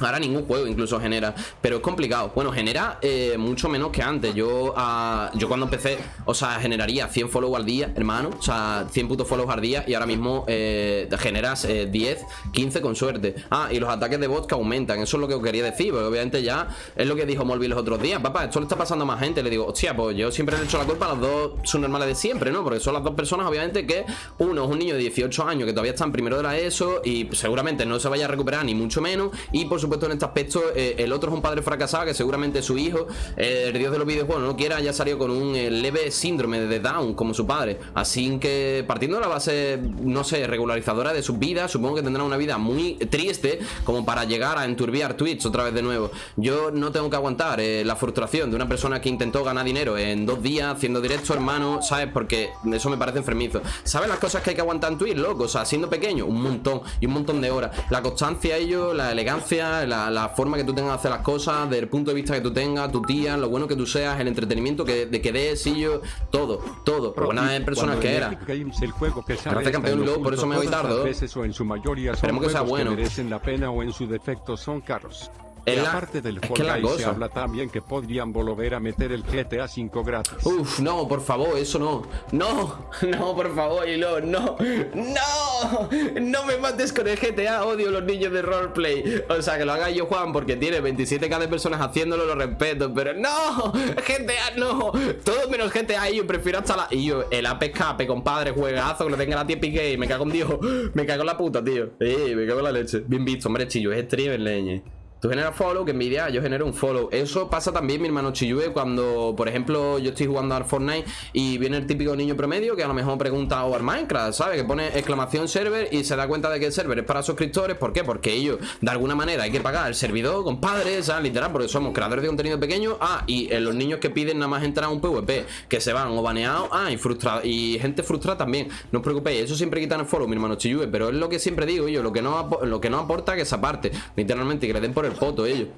Ahora ningún juego incluso genera Pero es complicado. Bueno, genera eh, mucho menos que antes. Yo uh, yo cuando empecé O sea, generaría 100 follows al día, hermano O sea, 100 putos follows al día Y ahora mismo eh, generas 10, eh, 15 con suerte. Ah, y los ataques de bots que aumentan Eso es lo que os quería decir Porque obviamente ya Es lo que dijo Molby los otros días. Papá, esto le está pasando a más gente. Le digo, hostia, pues yo siempre le he hecho la culpa a los dos subnormales de siempre, ¿no? Porque son las dos personas, obviamente, que Uno es un niño de 18 años Que todavía está en primero de la ESO Y seguramente no se vaya a recuperar ni mucho menos. Y por supuesto en este aspecto eh, el otro es un padre fracasado que seguramente su hijo, eh, el dios de los videojuegos, no quiera, haya salido con un eh, leve síndrome de Down como su padre. Así que partiendo de la base, no sé, regularizadora de su vida, supongo que tendrá una vida muy triste como para llegar a enturbiar Twitch otra vez de nuevo. Yo no tengo que aguantar la frustración de una persona que intentó ganar dinero en dos días haciendo directo, hermano, ¿sabes? Porque eso me parece enfermizo. ¿Sabes las cosas que hay que aguantar en Twitch, loco? O sea, siendo pequeño, un montón y un montón de horas. La constancia, ello, la elegancia, la, forma que tú tengas de hacer las cosas, del punto de vista que tú tengas, tu tía, lo bueno que tú seas, el entretenimiento que, de que des, y yo, todo, todo. Buenas personas que era. el juego que campeón por eso me voy tarde. en su mayoría Esperemos que sea bueno. merecen la pena o en su defecto son caros. En la, parte del es que la cosa. se habla también que podrían volver a meter el GTA 5 gratis. Uf, no, por favor, eso no. No, no, por favor, Hilo, no. No, no me mates con el GTA, odio los niños de roleplay. O sea, que lo haga yo, Juan, porque tiene 27k de personas haciéndolo, lo respeto, pero no, GTA no. Todo menos GTA y yo prefiero hasta la... Y yo, el AP Escape, compadre, juegazo, que lo tenga la tía Piqué, me cago en Dios. Me cago en la puta, tío. Sí, me cago en la leche. Bien visto, hombre, chillo, es streamer, leñe. Tú generas follow, que envidia, yo genero un follow Eso pasa también, mi hermano Chiyue Cuando, por ejemplo, yo estoy jugando al Fortnite Y viene el típico niño promedio Que a lo mejor pregunta o al Minecraft, ¿sabes? Que pone exclamación server y se da cuenta de que el server es para suscriptores ¿Por qué? Porque ellos, de alguna manera, hay que pagar el servidor, compadre, ¿sabes? Literal, porque somos creadores de contenido pequeño Ah, y los niños que piden nada más entrar a un PvP Que se van o baneados Ah, y frustrado Y gente frustrada también No os preocupéis, eso siempre quitan el follow, mi hermano Chiyue Pero es lo que siempre digo yo Lo que no, lo que no aporta que esa parte Literalmente, que le den por el foto ellos.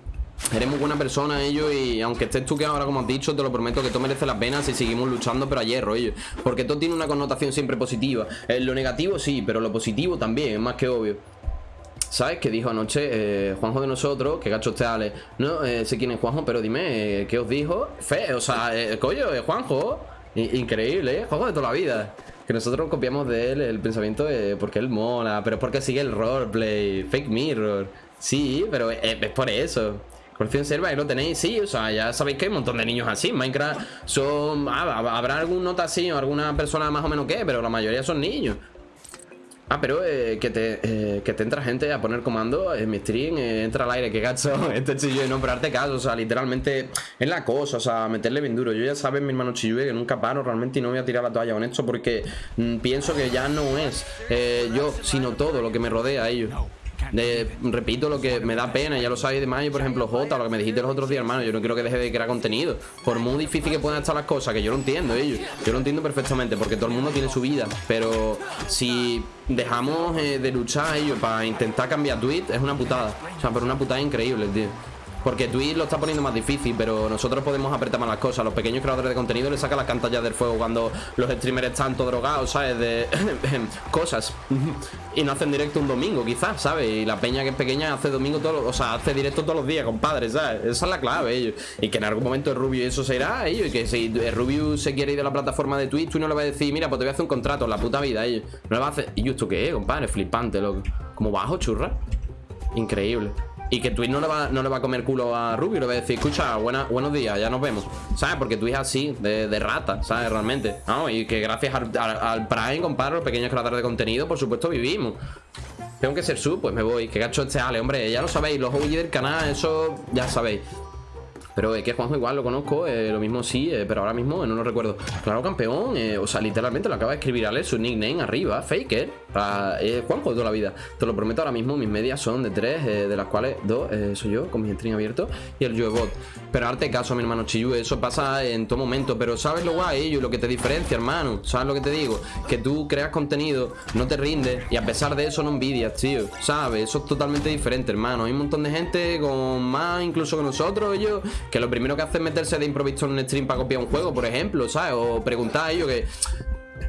Eres muy buena persona ellos y aunque estés tú que ahora como has dicho te lo prometo que todo merece las penas si seguimos luchando pero a hierro ellos Porque todo tiene una connotación siempre positiva eh, Lo negativo sí, pero lo positivo también, es más que obvio ¿Sabes? Que dijo anoche eh, Juanjo de nosotros, que gacho este Ale No eh, sé quién es Juanjo, pero dime, ¿qué os dijo? Fe, o sea, coño, Juanjo Increíble, ¿eh? Juanjo de toda la vida que nosotros copiamos de él el pensamiento porque él mola, pero es porque sigue el roleplay, fake mirror. Sí, pero es, por eso. Colección serva, ahí lo tenéis, sí, o sea, ya sabéis que hay un montón de niños así. Minecraft son. Ah, habrá algún nota así o alguna persona más o menos que, pero la mayoría son niños. Ah, pero eh, que, te, eh, que te entra gente a poner comando en mi stream, eh, entra al aire, que gacho, este chillo no, pero caso, o sea, literalmente es la cosa, o sea, meterle bien duro. Yo ya sabes, mi hermano chillo, que nunca paro realmente y no voy a tirar la toalla con esto porque mm, pienso que ya no es yo, sino todo lo que me rodea a ellos. Repito lo que me da pena, ya lo sabéis de mayo, por ejemplo, J, lo que me dijiste los otros días, hermano. Yo no quiero que deje de crear contenido. Por muy difícil que puedan estar las cosas, que yo lo entiendo, ellos. Yo lo entiendo perfectamente, porque todo el mundo tiene su vida. Pero si dejamos eh, de luchar ellos para intentar cambiar tweet, es una putada. O sea, pero una putada increíble, tío. Porque Twitch lo está poniendo más difícil, pero nosotros podemos apretar más las cosas. Los pequeños creadores de contenido le sacan las cantallas del fuego cuando los streamers están todos drogados, ¿sabes? De cosas. y no hacen directo un domingo, quizás, ¿sabes? Y la peña que es pequeña hace domingo todos o sea, hace directo todos los días, compadre, ¿sabes? Esa es la clave, ellos. Y que en algún momento el Rubio eso se irá, ellos. Y que si el Rubio se quiere ir de la plataforma de Twitch, tú no le vas a decir, mira, pues te voy a hacer un contrato, la puta vida, ellos. No le vas a hacer. ¿Y esto qué compadre? Flipante, loco. Como bajo, churra. Increíble. Y que Twitch no le va, no le va a comer culo a Rubio, le va a decir, escucha, buena, buenos días, ya nos vemos. ¿Sabes? Porque Twitch es así, de, rata, ¿sabes? Realmente. ¿no? Y que gracias al, Prime, compadre, los pequeños creadores de contenido, por supuesto, vivimos. Tengo que ser sub, pues me voy. Que gacho este Ale, hombre, ya lo sabéis, los OG del canal, eso ya sabéis. Pero es que Juanjo igual lo conozco, eh, lo mismo sí, eh, pero ahora mismo no lo recuerdo. Claro, campeón, eh, o sea, literalmente lo acaba de escribir Ale, su nickname arriba, Faker. Juanjo de toda la vida. Te lo prometo ahora mismo, mis medias son de tres, de las cuales dos soy yo, con mi stream abierto, y el Joebot. Pero arte caso, mi hermano Chiyu, eso pasa en todo momento. Pero ¿sabes lo guay, ello? Lo que te diferencia, hermano. ¿Sabes lo que te digo? Que tú creas contenido, no te rindes, y a pesar de eso no envidias, tío. ¿Sabes? Eso es totalmente diferente, hermano. Hay un montón de gente con más incluso que nosotros, ellos que lo primero que hace es meterse de improviso en un stream para copiar un juego, por ejemplo, ¿sabes? O preguntar a ellos que...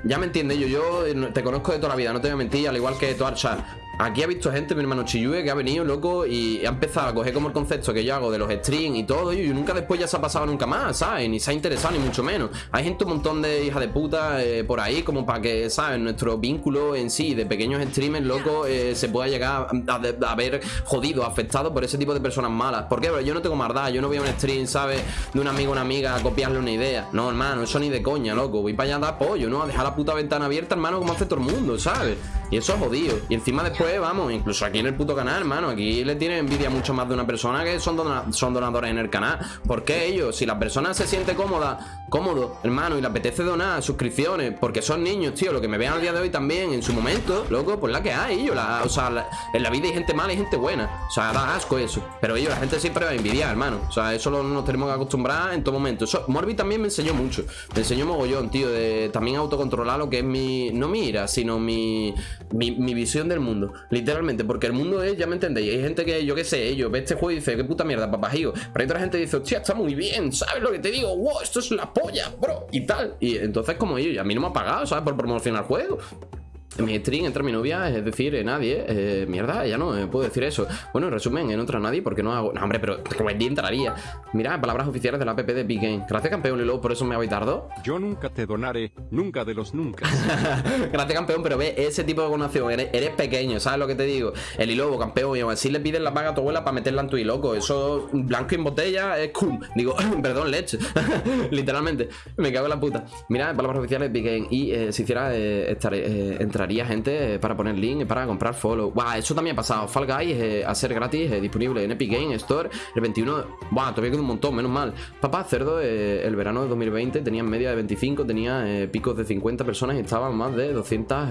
Ya me entiendes, yo, yo te conozco de toda la vida, no te voy a mentir, al igual que tu Archa. Aquí ha visto gente, mi hermano Chiyue, que ha venido, loco, y ha empezado a coger como el concepto que yo hago de los streams y todo, y nunca después ya se ha pasado nunca más, ¿sabes? Ni se ha interesado, ni mucho menos. Hay gente, un montón de hijas de puta eh, por ahí, como para que, ¿sabes? Nuestro vínculo en sí de pequeños streamers, loco, eh, se pueda llegar a, a, ver jodido, afectado por ese tipo de personas malas. ¿Por qué? Porque yo no tengo maldad, yo no voy a un stream, ¿sabes? De un amigo o una amiga a copiarle una idea. No, hermano, eso ni de coña, loco. Voy para allá a dar apoyo, ¿no? A dejar la puta ventana abierta, hermano, como hace todo el mundo, ¿sabes? Y eso es jodido. Y encima después, vamos, incluso aquí en el puto canal, hermano, aquí le tiene envidia mucho más de una persona que son, son donadores en el canal. ¿Por qué ellos? Si la persona se siente cómoda, cómodo, hermano, y le apetece donar suscripciones, porque son niños, tío, lo que me vean al día de hoy también, en su momento, loco, pues la que hay, ellos, la, o sea, en la vida hay gente mala y gente buena. O sea, da asco eso. Pero ellos, la gente siempre va a envidiar, hermano. O sea, eso lo, nos tenemos que acostumbrar en todo momento. Eso, Morbi también me enseñó mucho. Me enseñó mogollón, tío, de también autocontrolar lo que es mi, no mi ira, sino mi mi, visión del mundo, literalmente, porque el mundo es, ya me entendéis, hay gente que, yo qué sé, ellos ve este juego y dice, qué puta mierda, papajío, pero hay otra gente que dice, hostia, está muy bien, ¿sabes lo que te digo? Wow, esto es la polla, bro, y tal, y entonces como ellos, a mí no me ha pagado, ¿sabes? Por promocionar el juego, mi stream entra mi novia, es decir, eh, nadie. Eh, mierda, ya no eh, puedo decir eso. Bueno, en resumen, no entra nadie porque no hago. No, hombre, pero día entraría. Mira, palabras oficiales de la app de Big Game. Gracias, campeón, y luego por eso me habéis tardado. Yo nunca te donaré, nunca de los nunca. Gracias, campeón, pero ve ese tipo de donación. Eres, pequeño, ¿sabes lo que te digo? El hilobo, campeón, y aún así le pides la paga a tu abuela para meterla en tu loco. Eso, blanco en botella, es cool. Digo, perdón, leche. Literalmente, me cago en la puta. Mira, palabras oficiales de Big Game. Y si hiciera, entraría gente para poner link para comprar follow. Wow, eso también ha pasado. Fall Guys eh, a ser gratis, eh, disponible en Epic Game Store el 21. Wow, todavía queda un montón, menos mal. Papá Cerdo, eh, el verano de 2020 tenía en media de 25, tenía picos de 50 personas y estaban más de 200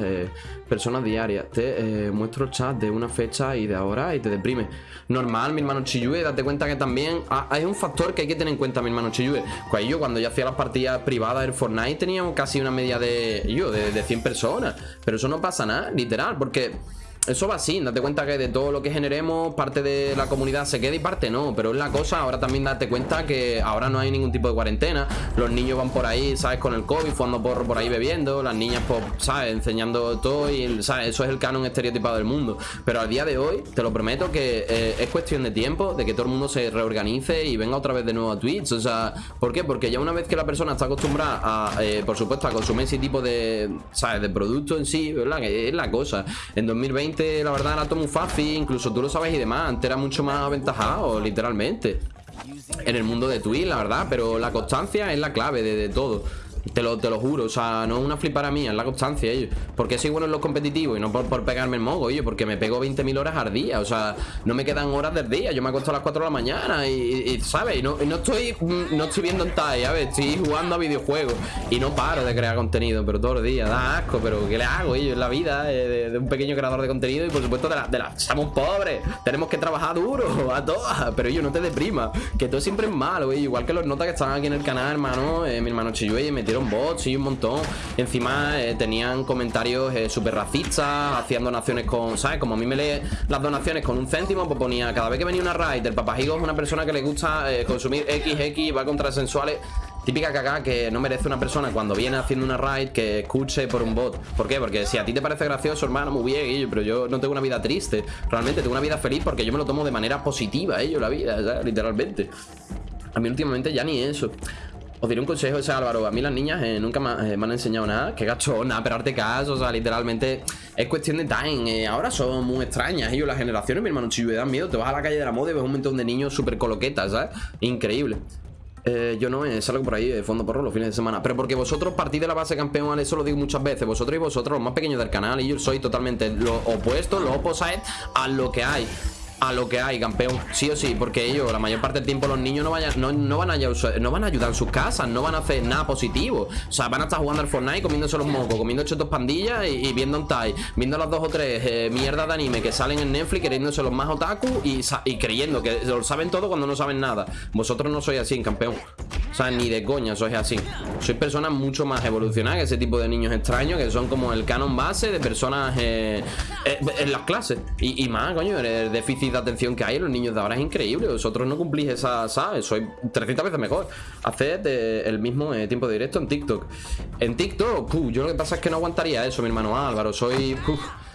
personas diarias. Te muestro el chat de una fecha y de ahora y te deprime. Normal, mi hermano Chiyue, date cuenta que también hay un factor que hay que tener en cuenta, mi hermano Chiyue. Pues yo cuando yo hacía las partidas privadas del Fortnite teníamos casi una media de, yo, de, de 100 personas. Pero eso no pasa nada, literal, porque eso va así, date cuenta que de todo lo que generemos parte de la comunidad se queda y parte no, pero es la cosa, ahora también date cuenta que ahora no hay ningún tipo de cuarentena, los niños van por ahí, ¿sabes? Con el COVID, jugando por, por ahí bebiendo, las niñas, pues, ¿sabes? Enseñando todo y, ¿sabes? Eso es el canon estereotipado del mundo, pero al día de hoy, te lo prometo que eh, es cuestión de tiempo, de que todo el mundo se reorganice y venga otra vez de nuevo a Twitch, o sea, ¿por qué? Porque ya una vez que la persona está acostumbrada a, eh, por supuesto, a consumir ese tipo de, ¿sabes? De producto en sí, ¿verdad? Que es la cosa, en 2020 la verdad era todo muy fácil, incluso tú lo sabes y demás, antes era mucho más aventajado, literalmente. En el mundo de Twitch, la verdad, pero la constancia es la clave de, todo. Te lo, te lo juro, o sea, no es una flipara mía, es la constancia, ellos. Porque soy bueno en los competitivos y no por, pegarme el mogo, ellos, porque me pego 20.000 horas al día, o sea, no me quedan horas del día. Yo me acuesto a las 4 de la mañana y, ¿sabes? Y no, no, estoy mm, no estoy viendo en TAI, ver Estoy jugando a videojuegos y no paro de crear contenido, pero todos los días, da asco, pero ¿qué le hago, ellos? Es la vida de, un pequeño creador de contenido y por supuesto de la, de. Somos pobres, tenemos que trabajar duro, a todas, pero ellos no te deprima, que todo siempre es malo, igual que los notas que estaban aquí en el canal, hermano, eh, mi hermano Chiyue metieron bots y un montón. Encima eh, tenían comentarios eh, súper racistas, hacían donaciones con, ¿sabes? Como a mí me lee las donaciones con un céntimo, pues ponía cada vez que venía una raid, el papajigo es una persona que le gusta consumir XX, va contra sensuales. Típica cagada que no merece una persona cuando viene haciendo una raid que escuche por un bot. ¿Por qué? Porque si a ti te parece gracioso, hermano, muy bien, pero yo no tengo una vida triste. Realmente tengo una vida feliz porque yo me lo tomo de manera positiva, ello, la vida, literalmente. A mí últimamente ya ni eso. Os diré un consejo ese Álvaro. A mí las niñas eh, nunca eh, me, han enseñado nada. Que nada, pero arte caso. O sea, literalmente es cuestión de time. Eh, ahora son muy extrañas. Ellos, las generaciones, mi hermano, si me dan miedo. Te vas a la calle de la moda y ves un montón de niños súper coloquetas, ¿sabes? Increíble. yo no salgo por ahí de fondo porro los fines de semana Pero porque vosotros partís de la base campeón Eso lo digo muchas veces Vosotros y vosotros los más pequeños del canal Y yo soy totalmente lo opuesto, lo opposite A lo que hay a lo que hay, campeón. Sí o sí, porque ellos, la mayor parte del tiempo, los niños no, vayan, no, no, van a, no van a ayudar en sus casas, no van a hacer nada positivo. O sea, van a estar jugando al Fortnite, comiéndose los mocos, comiendo chetos pandillas y, viendo un Tai, viendo las dos o tres eh, mierdas de anime que salen en Netflix, queriéndose los más otaku y, y creyendo que lo saben todo cuando no saben nada. Vosotros no sois así, campeón. O sea, ni de coña sois así. Sois personas mucho más evolucionadas que ese tipo de niños extraños que son como el canon base de personas eh, eh, en las clases. Y, y más, coño, el déficit de atención que hay en los niños de ahora es increíble. Vosotros no cumplís esa, ¿sabes? Soy 300 veces mejor. Haced el mismo eh, tiempo de directo en TikTok. En TikTok, yo lo que pasa es que no aguantaría eso, mi hermano Álvaro. Soy...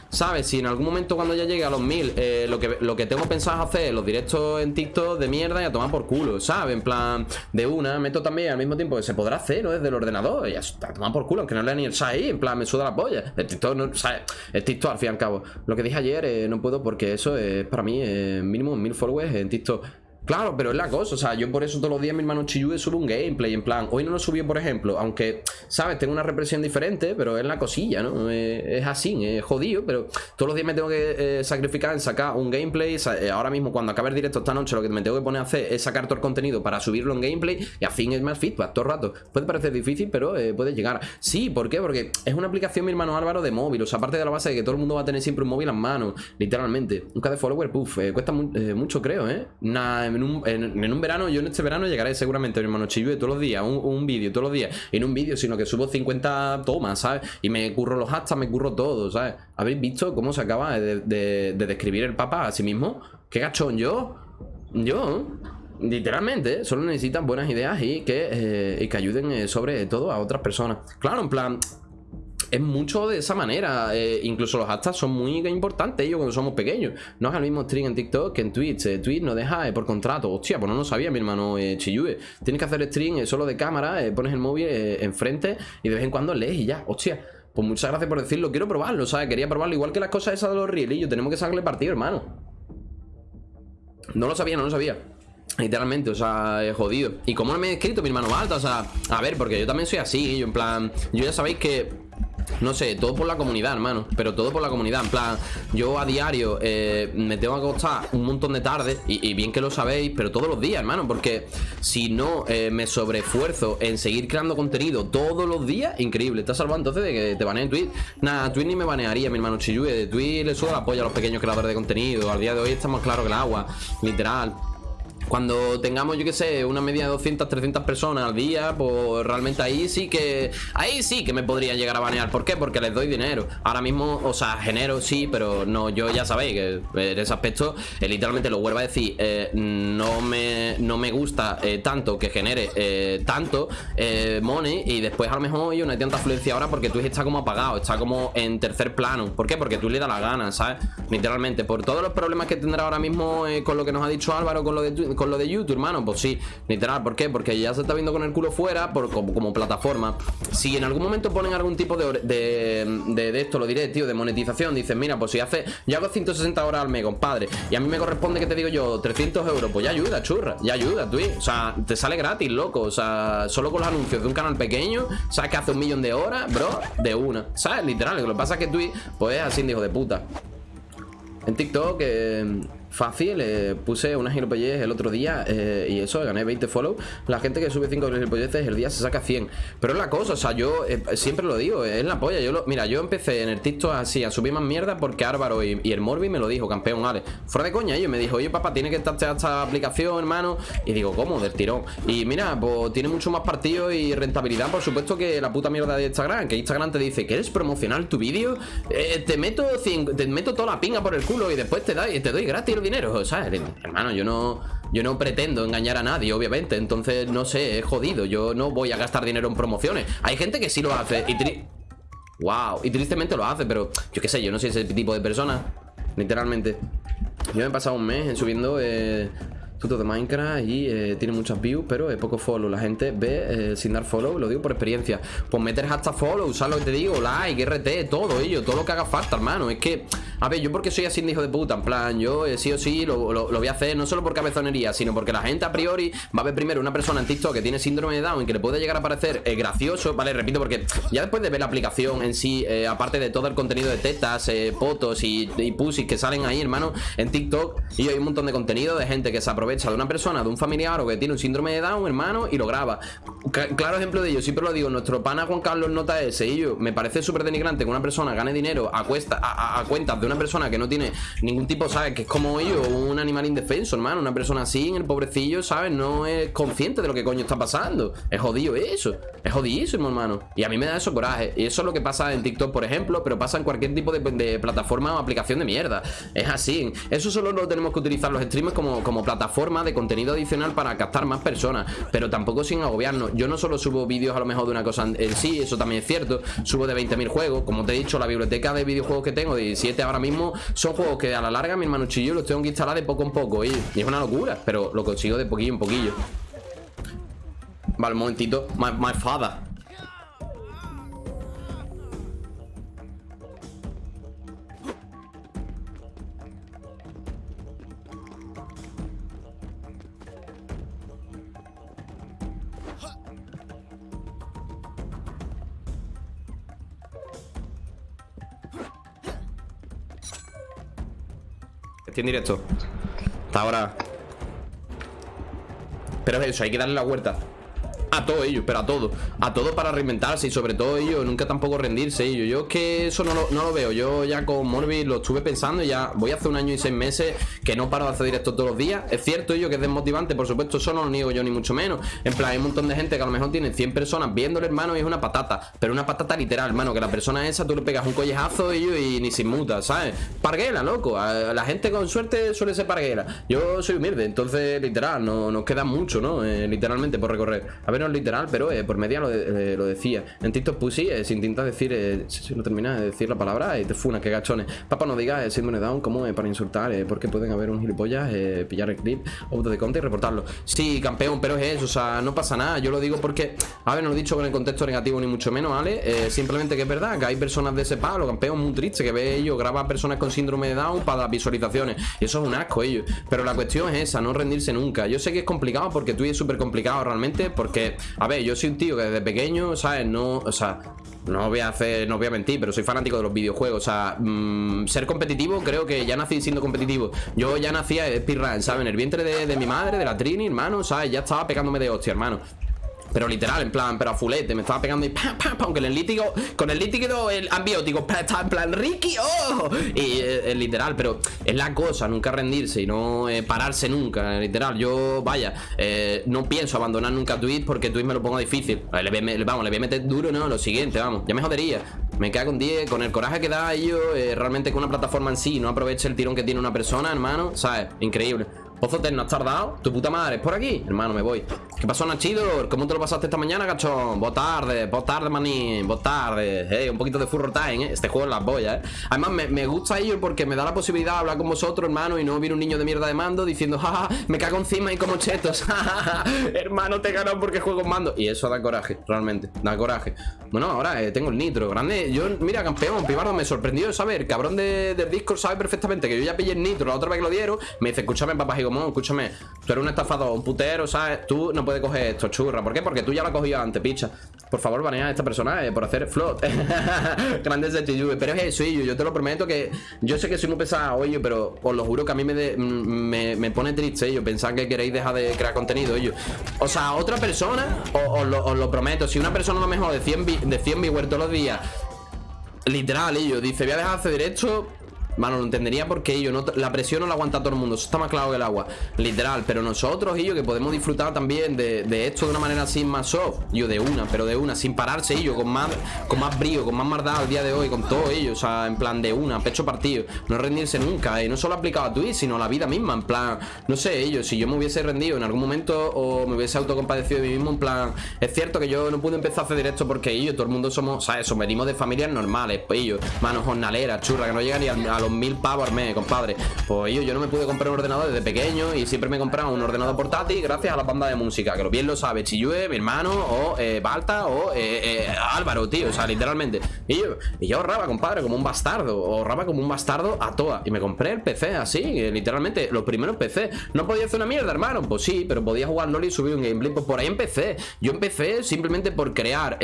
¿Sabes? Si en algún momento cuando ya llegue a los mil eh, lo, que, lo que tengo pensado hacer los directos en TikTok de mierda y a tomar por culo, ¿sabes? En plan, de una, meto también al mismo tiempo que se podrá hacer, ¿no? Desde el ordenador y a tomar por culo, aunque no lea ni el ahí, en plan, me suda la polla. El TikTok, no, ¿sabes? El TikTok, al fin y al cabo. Lo que dije ayer, eh, no puedo porque eso es para mí eh, mínimo mil followers en TikTok. Claro, pero es la cosa, o sea, yo por eso todos los días mi hermano Chiyue sube un gameplay, en plan, hoy no lo subió, por ejemplo, aunque, ¿sabes? Tengo una represión diferente, pero es la cosilla, ¿no? es así, es jodido, pero todos los días me tengo que eh, sacrificar en sacar un gameplay, eh, ahora mismo cuando acabe el directo esta noche lo que me tengo que poner a hacer es sacar todo el contenido para subirlo en gameplay y a fin es más feedback todo el rato. Puede parecer difícil, pero eh, puede llegar. Sí, ¿por qué? Porque es una aplicación, mi hermano Álvaro, de móvil, o sea, aparte de la base de que todo el mundo va a tener siempre un móvil en mano, literalmente. Un de follower, puff, cuesta mucho, creo, ¿eh? Nada, en un, en un verano, yo en este verano llegaré seguramente, mi hermano Chiyue, todos los días, un, vídeo, todos los días. Y no un vídeo, sino que subo 50 tomas, ¿sabes? Y me curro los hashtags, me curro todo, ¿sabes? ¿Habéis visto cómo se acaba de, describir el Papa a sí mismo? ¿Qué gachón yo? Yo... Literalmente, solo necesitan buenas ideas y que, eh, que ayuden eh, sobre todo a otras personas. Claro, en plan, es mucho de esa manera. Eh, incluso los hashtags son muy importantes ellos cuando somos pequeños. No es el mismo stream en TikTok que en Twitch. Eh, Twitch no deja eh, por contrato. Hostia, pues no lo sabía mi hermano Chiyue. Tienes que hacer stream solo de cámara, pones el móvil enfrente y de vez en cuando lees y ya. Hostia. Pues muchas gracias por decirlo. Quiero probarlo, ¿sabes? Quería probarlo. Igual que las cosas esas de los rielillos. Tenemos que sacarle partido, hermano. No lo sabía, no lo sabía. Literalmente, o sea, he jodido. ¿Y cómo no me he escrito mi hermano Balta? O sea, a ver, porque yo también soy así. Yo en plan, yo ya sabéis que no sé, todo por la comunidad, hermano. Pero todo por la comunidad, en plan Yo a diario eh, me tengo que acostar un montón de tarde y, bien que lo sabéis Pero todos los días, hermano Porque si no eh, me sobreesfuerzo en seguir creando contenido todos los días Increíble, estás salvando entonces de que te baneen Twitch Nada, Twitch ni me banearía, mi hermano Chiyue. De Twitch le subo la polla a los pequeños creadores de contenido. Al día de hoy estamos claros que el agua Literal cuando tengamos, yo qué sé, una media de 200, 300 personas al día, pues realmente ahí sí que... Ahí sí que me podrían llegar a banear. ¿Por qué? Porque les doy dinero. Ahora mismo, o sea, genero sí, pero no, yo ya sabéis que en ese aspecto, eh, literalmente lo vuelvo a decir, eh, no, me, no me gusta eh, tanto que genere tanto money y después a lo mejor yo no hay tanta afluencia ahora porque Twitch está como apagado, está como en tercer plano. ¿Por qué? Porque tú le das la gana, ¿sabes? Literalmente, por todos los problemas que tendrá ahora mismo con lo que nos ha dicho Álvaro, con lo de Twitch con lo de YouTube, hermano, pues sí, literal, ¿por qué? Porque ya se está viendo con el culo fuera como, plataforma. Si en algún momento ponen algún tipo de, de, esto, lo diré, tío, de monetización, dicen, mira, pues si hace, yo hago 160 horas al mes, compadre, y a mí me corresponde que te digo yo 300 euros, pues ya ayuda, churra, ya ayuda, tú, o sea, te sale gratis, loco, o sea, solo con los anuncios de un canal pequeño, sabes que hace un millón de horas, bro, de una, ¿sabes? Literal, lo que pasa es que Twitch, pues es así, hijo de puta. En TikTok, eh, fácil. Eh, puse unas gilipolleces el otro día eh, y eso, gané 20 follow. La gente que sube 5 gilipolleces el día se saca 100. Pero es la cosa, o sea, yo eh, siempre lo digo, es la polla. Yo lo, mira, yo empecé en el TikTok así a subir más mierda porque Álvaro y, el Morbi me lo dijo, campeón, Ale. Fuera de coña, ellos me dijo, oye, papá, tiene que estar esta aplicación, hermano. Y digo, ¿cómo? Del tirón. Y mira, pues tiene mucho más partido y rentabilidad, por supuesto, que la puta mierda de Instagram. Que Instagram te dice, ¿quieres promocionar tu vídeo? te meto te meto toda la pinga por el culo y después te, da, te doy gratis el dinero, ¿sabes? hermano, yo no, yo no pretendo engañar a nadie, obviamente. Entonces, no sé, es jodido. Yo no voy a gastar dinero en promociones. Hay gente que sí lo hace y Wow, y tristemente lo hace, pero yo qué sé, yo no soy ese tipo de persona. Literalmente. Yo me he pasado un mes en subiendo eh, tuto de Minecraft y eh, tiene muchas views, pero es poco follow. La gente ve eh, sin dar follow, lo digo por experiencia. Pues meter hasta follow, ¿sabes lo que te digo? Like, RT, todo ello, todo lo que haga falta, hermano. Es que, a ver, yo porque soy así de hijo de puta, en plan, yo eh, sí o sí lo, voy a hacer, no solo por cabezonería, sino porque la gente a priori va a ver primero una persona en TikTok que tiene síndrome de Down y que le puede llegar a parecer gracioso, ¿vale? Repito, porque ya después de ver la aplicación en sí, aparte de todo el contenido de tetas, fotos y, y que salen ahí, hermano, en TikTok, y hay un montón de contenido de gente que se aprovecha aprovecha de una persona, de un familiar o que tiene un síndrome de Down, hermano, y lo graba. claro ejemplo de ello, siempre lo digo, nuestro pana Juan Carlos nota ese y yo, me parece súper denigrante que una persona gane dinero a, cuesta, a, cuentas de una persona que no tiene ningún tipo, ¿sabes? Que es como ellos, un animal indefenso, hermano, una persona así, el pobrecillo, ¿sabes? No es consciente de lo que coño está pasando. Es jodido eso, es jodidísimo, hermano. Y a mí me da eso coraje. Y eso es lo que pasa en TikTok, por ejemplo, pero pasa en cualquier tipo de, plataforma o aplicación de mierda. Es así. Eso solo lo tenemos que utilizar los streamers como, como plataforma de contenido adicional para captar más personas, pero tampoco sin agobiarnos. Yo no solo subo vídeos a lo mejor de una cosa en sí, eso también es cierto, subo de 20.000 juegos, como te he dicho, la biblioteca de videojuegos que tengo, de 17 ahora mismo, son juegos que a la larga mi hermano Chillo los tengo que instalar de poco en poco, y, es una locura, pero lo consigo de poquillo en poquillo. Vale, un momentito, my, my father En directo. Hasta ahora. Pero es eso, hay que darle la vuelta. A todo ello, pero a todo. A todo para reinventarse y sobre todo ello Nunca tampoco rendirse ello. Yo es que eso no lo, veo. Yo ya con Morbi lo estuve pensando ya voy hace un año y seis meses Que no paro de hacer directo todos los días. Es cierto ello que es desmotivante, por supuesto Eso no lo niego yo ni mucho menos. En plan, hay un montón de gente que a lo mejor tiene 100 personas viéndole, hermano Y es una patata, pero una patata literal, hermano Que la persona esa tú le pegas un collejazo ello y ni sin muta, ¿sabes? Parguela, loco. La gente con suerte suele ser parguela. Yo soy humilde, entonces literal No nos queda mucho, ¿no? Eh, literalmente por recorrer. A ver no literal, pero eh, por media lo, eh, lo, decía. En TikTok Pussy eh, intenta decir, si no termina de decir la palabra, te funa, que gachones. Papá, no digas síndrome down como para insultar, porque pueden haber un gilipollas, pillar el clip, auto de conta y reportarlo. Sí, campeón, pero es eso, o sea, no pasa nada. Yo lo digo porque, a ver, no lo he dicho con el contexto negativo ni mucho menos, ¿vale? simplemente que es verdad que hay personas de ese palo, campeón, muy triste, que ve ellos, graba personas con síndrome de down para las visualizaciones. Y eso es un asco, ellos. Pero la cuestión es esa, no rendirse nunca. Yo sé que es complicado porque tú es súper complicado realmente, porque a ver, yo soy un tío que desde pequeño, ¿sabes? No, o sea, no voy a hacer, no voy a mentir, pero soy fanático de los videojuegos. O sea, mm, ser competitivo, creo que ya nací siendo competitivo. Yo ya nacía speedrun, ¿sabes? En el vientre de, de mi madre, de la Trini, hermano, ¿sabes? Ya estaba pegándome de hostia, hermano. Pero literal, en plan, pero a fulete Me estaba pegando y pam, pam, pam Con el lítigo, con el líquido, el ambiótico Estaba en plan, Ricky, oh Y eh, literal, pero es la cosa Nunca rendirse y no eh, pararse nunca Literal, yo, vaya eh, No pienso abandonar nunca Twitch Porque Twitch me lo pongo difícil. Vamos, le voy a meter duro, ¿no? Lo siguiente, vamos Ya me jodería. Me queda con 10 Con el coraje que da ello Realmente que una plataforma en sí No aproveche el tirón que tiene una persona, hermano ¿Sabes? Increíble Pozo no has tardado. Tu puta madre, ¿es por aquí? Hermano, me voy. ¿Qué pasó, Nachidor? ¿Cómo te lo pasaste esta mañana, cachón? Vos tarde, vos tarde, manín. Vos tarde. Eh, un poquito de furro time, ¿eh? Este juego es las boyas, ¿eh? Además, me, gusta ello porque me da la posibilidad de hablar con vosotros, hermano, y no viene un niño de mierda de mando diciendo, jaja, me cago encima y como chetos. hermano, te ganado porque juego en mando. Y eso da coraje, realmente. Da coraje. Bueno, ahora eh, tengo el nitro. Grande. Yo, mira, campeón, Pibardo, me sorprendió saber. Cabrón de, del Discord sabe perfectamente que yo ya pillé el nitro la otra vez que lo dieron. Me dice, escúchame, papá Gigomón, escúchame. Tú eres un estafador, un putero, ¿sabes? Tú no puedes coger esto, churra. ¿Por qué? Porque tú ya lo has cogido antes, picha. Por favor, banea a esta persona por hacer float. Grande de Pero es eso, yo, yo te lo prometo que. Yo sé que soy muy pesado, yo, pero os lo juro que a mí me, me, me, pone triste, yo. Pensar que queréis dejar de crear contenido, yo. O sea, otra persona, os, lo, prometo. Si una persona a lo mejor de 100, de 100 viewers todos los días Literal, ellos dice, voy a dejar de hacer derecho Mano, lo entendería porque ellos no, la presión no la aguanta todo el mundo. Eso está más claro que el agua. Literal. Pero nosotros, ellos, que podemos disfrutar también de, esto de una manera así más soft. Yo de una, pero de una, sin pararse ellos, con más, con más brío, con más maldad al día de hoy, con todo ellos. O sea, en plan de una, pecho partido. No rendirse nunca. Y no solo aplicado a Twitch, sino a la vida misma. En plan, no sé, ellos, si yo me hubiese rendido en algún momento o me hubiese autocompadecido de mí mismo, en plan, es cierto que yo no pude empezar a hacer directo porque ellos, todo el mundo somos, ¿sabes? Eso, venimos de familias normales. Pues ellos, manos jornaleras, churra, que no llegan ni a, los mil pavos al mes, compadre. Pues yo, yo no me pude comprar un ordenador desde pequeño y siempre me he comprado un ordenador portátil gracias a la banda de música, que lo bien lo sabe Chiyue, mi hermano, o eh, Balta, o eh, eh, Álvaro, tío, o sea, literalmente. Y yo, ahorraba, compadre, como un bastardo, ahorraba como un bastardo a toa. Y me compré el PC así, literalmente, los primeros PC. No podía hacer una mierda, hermano, pues sí, pero podía jugar LOL y subir un gameplay, pues por ahí empecé. Yo empecé simplemente por crear,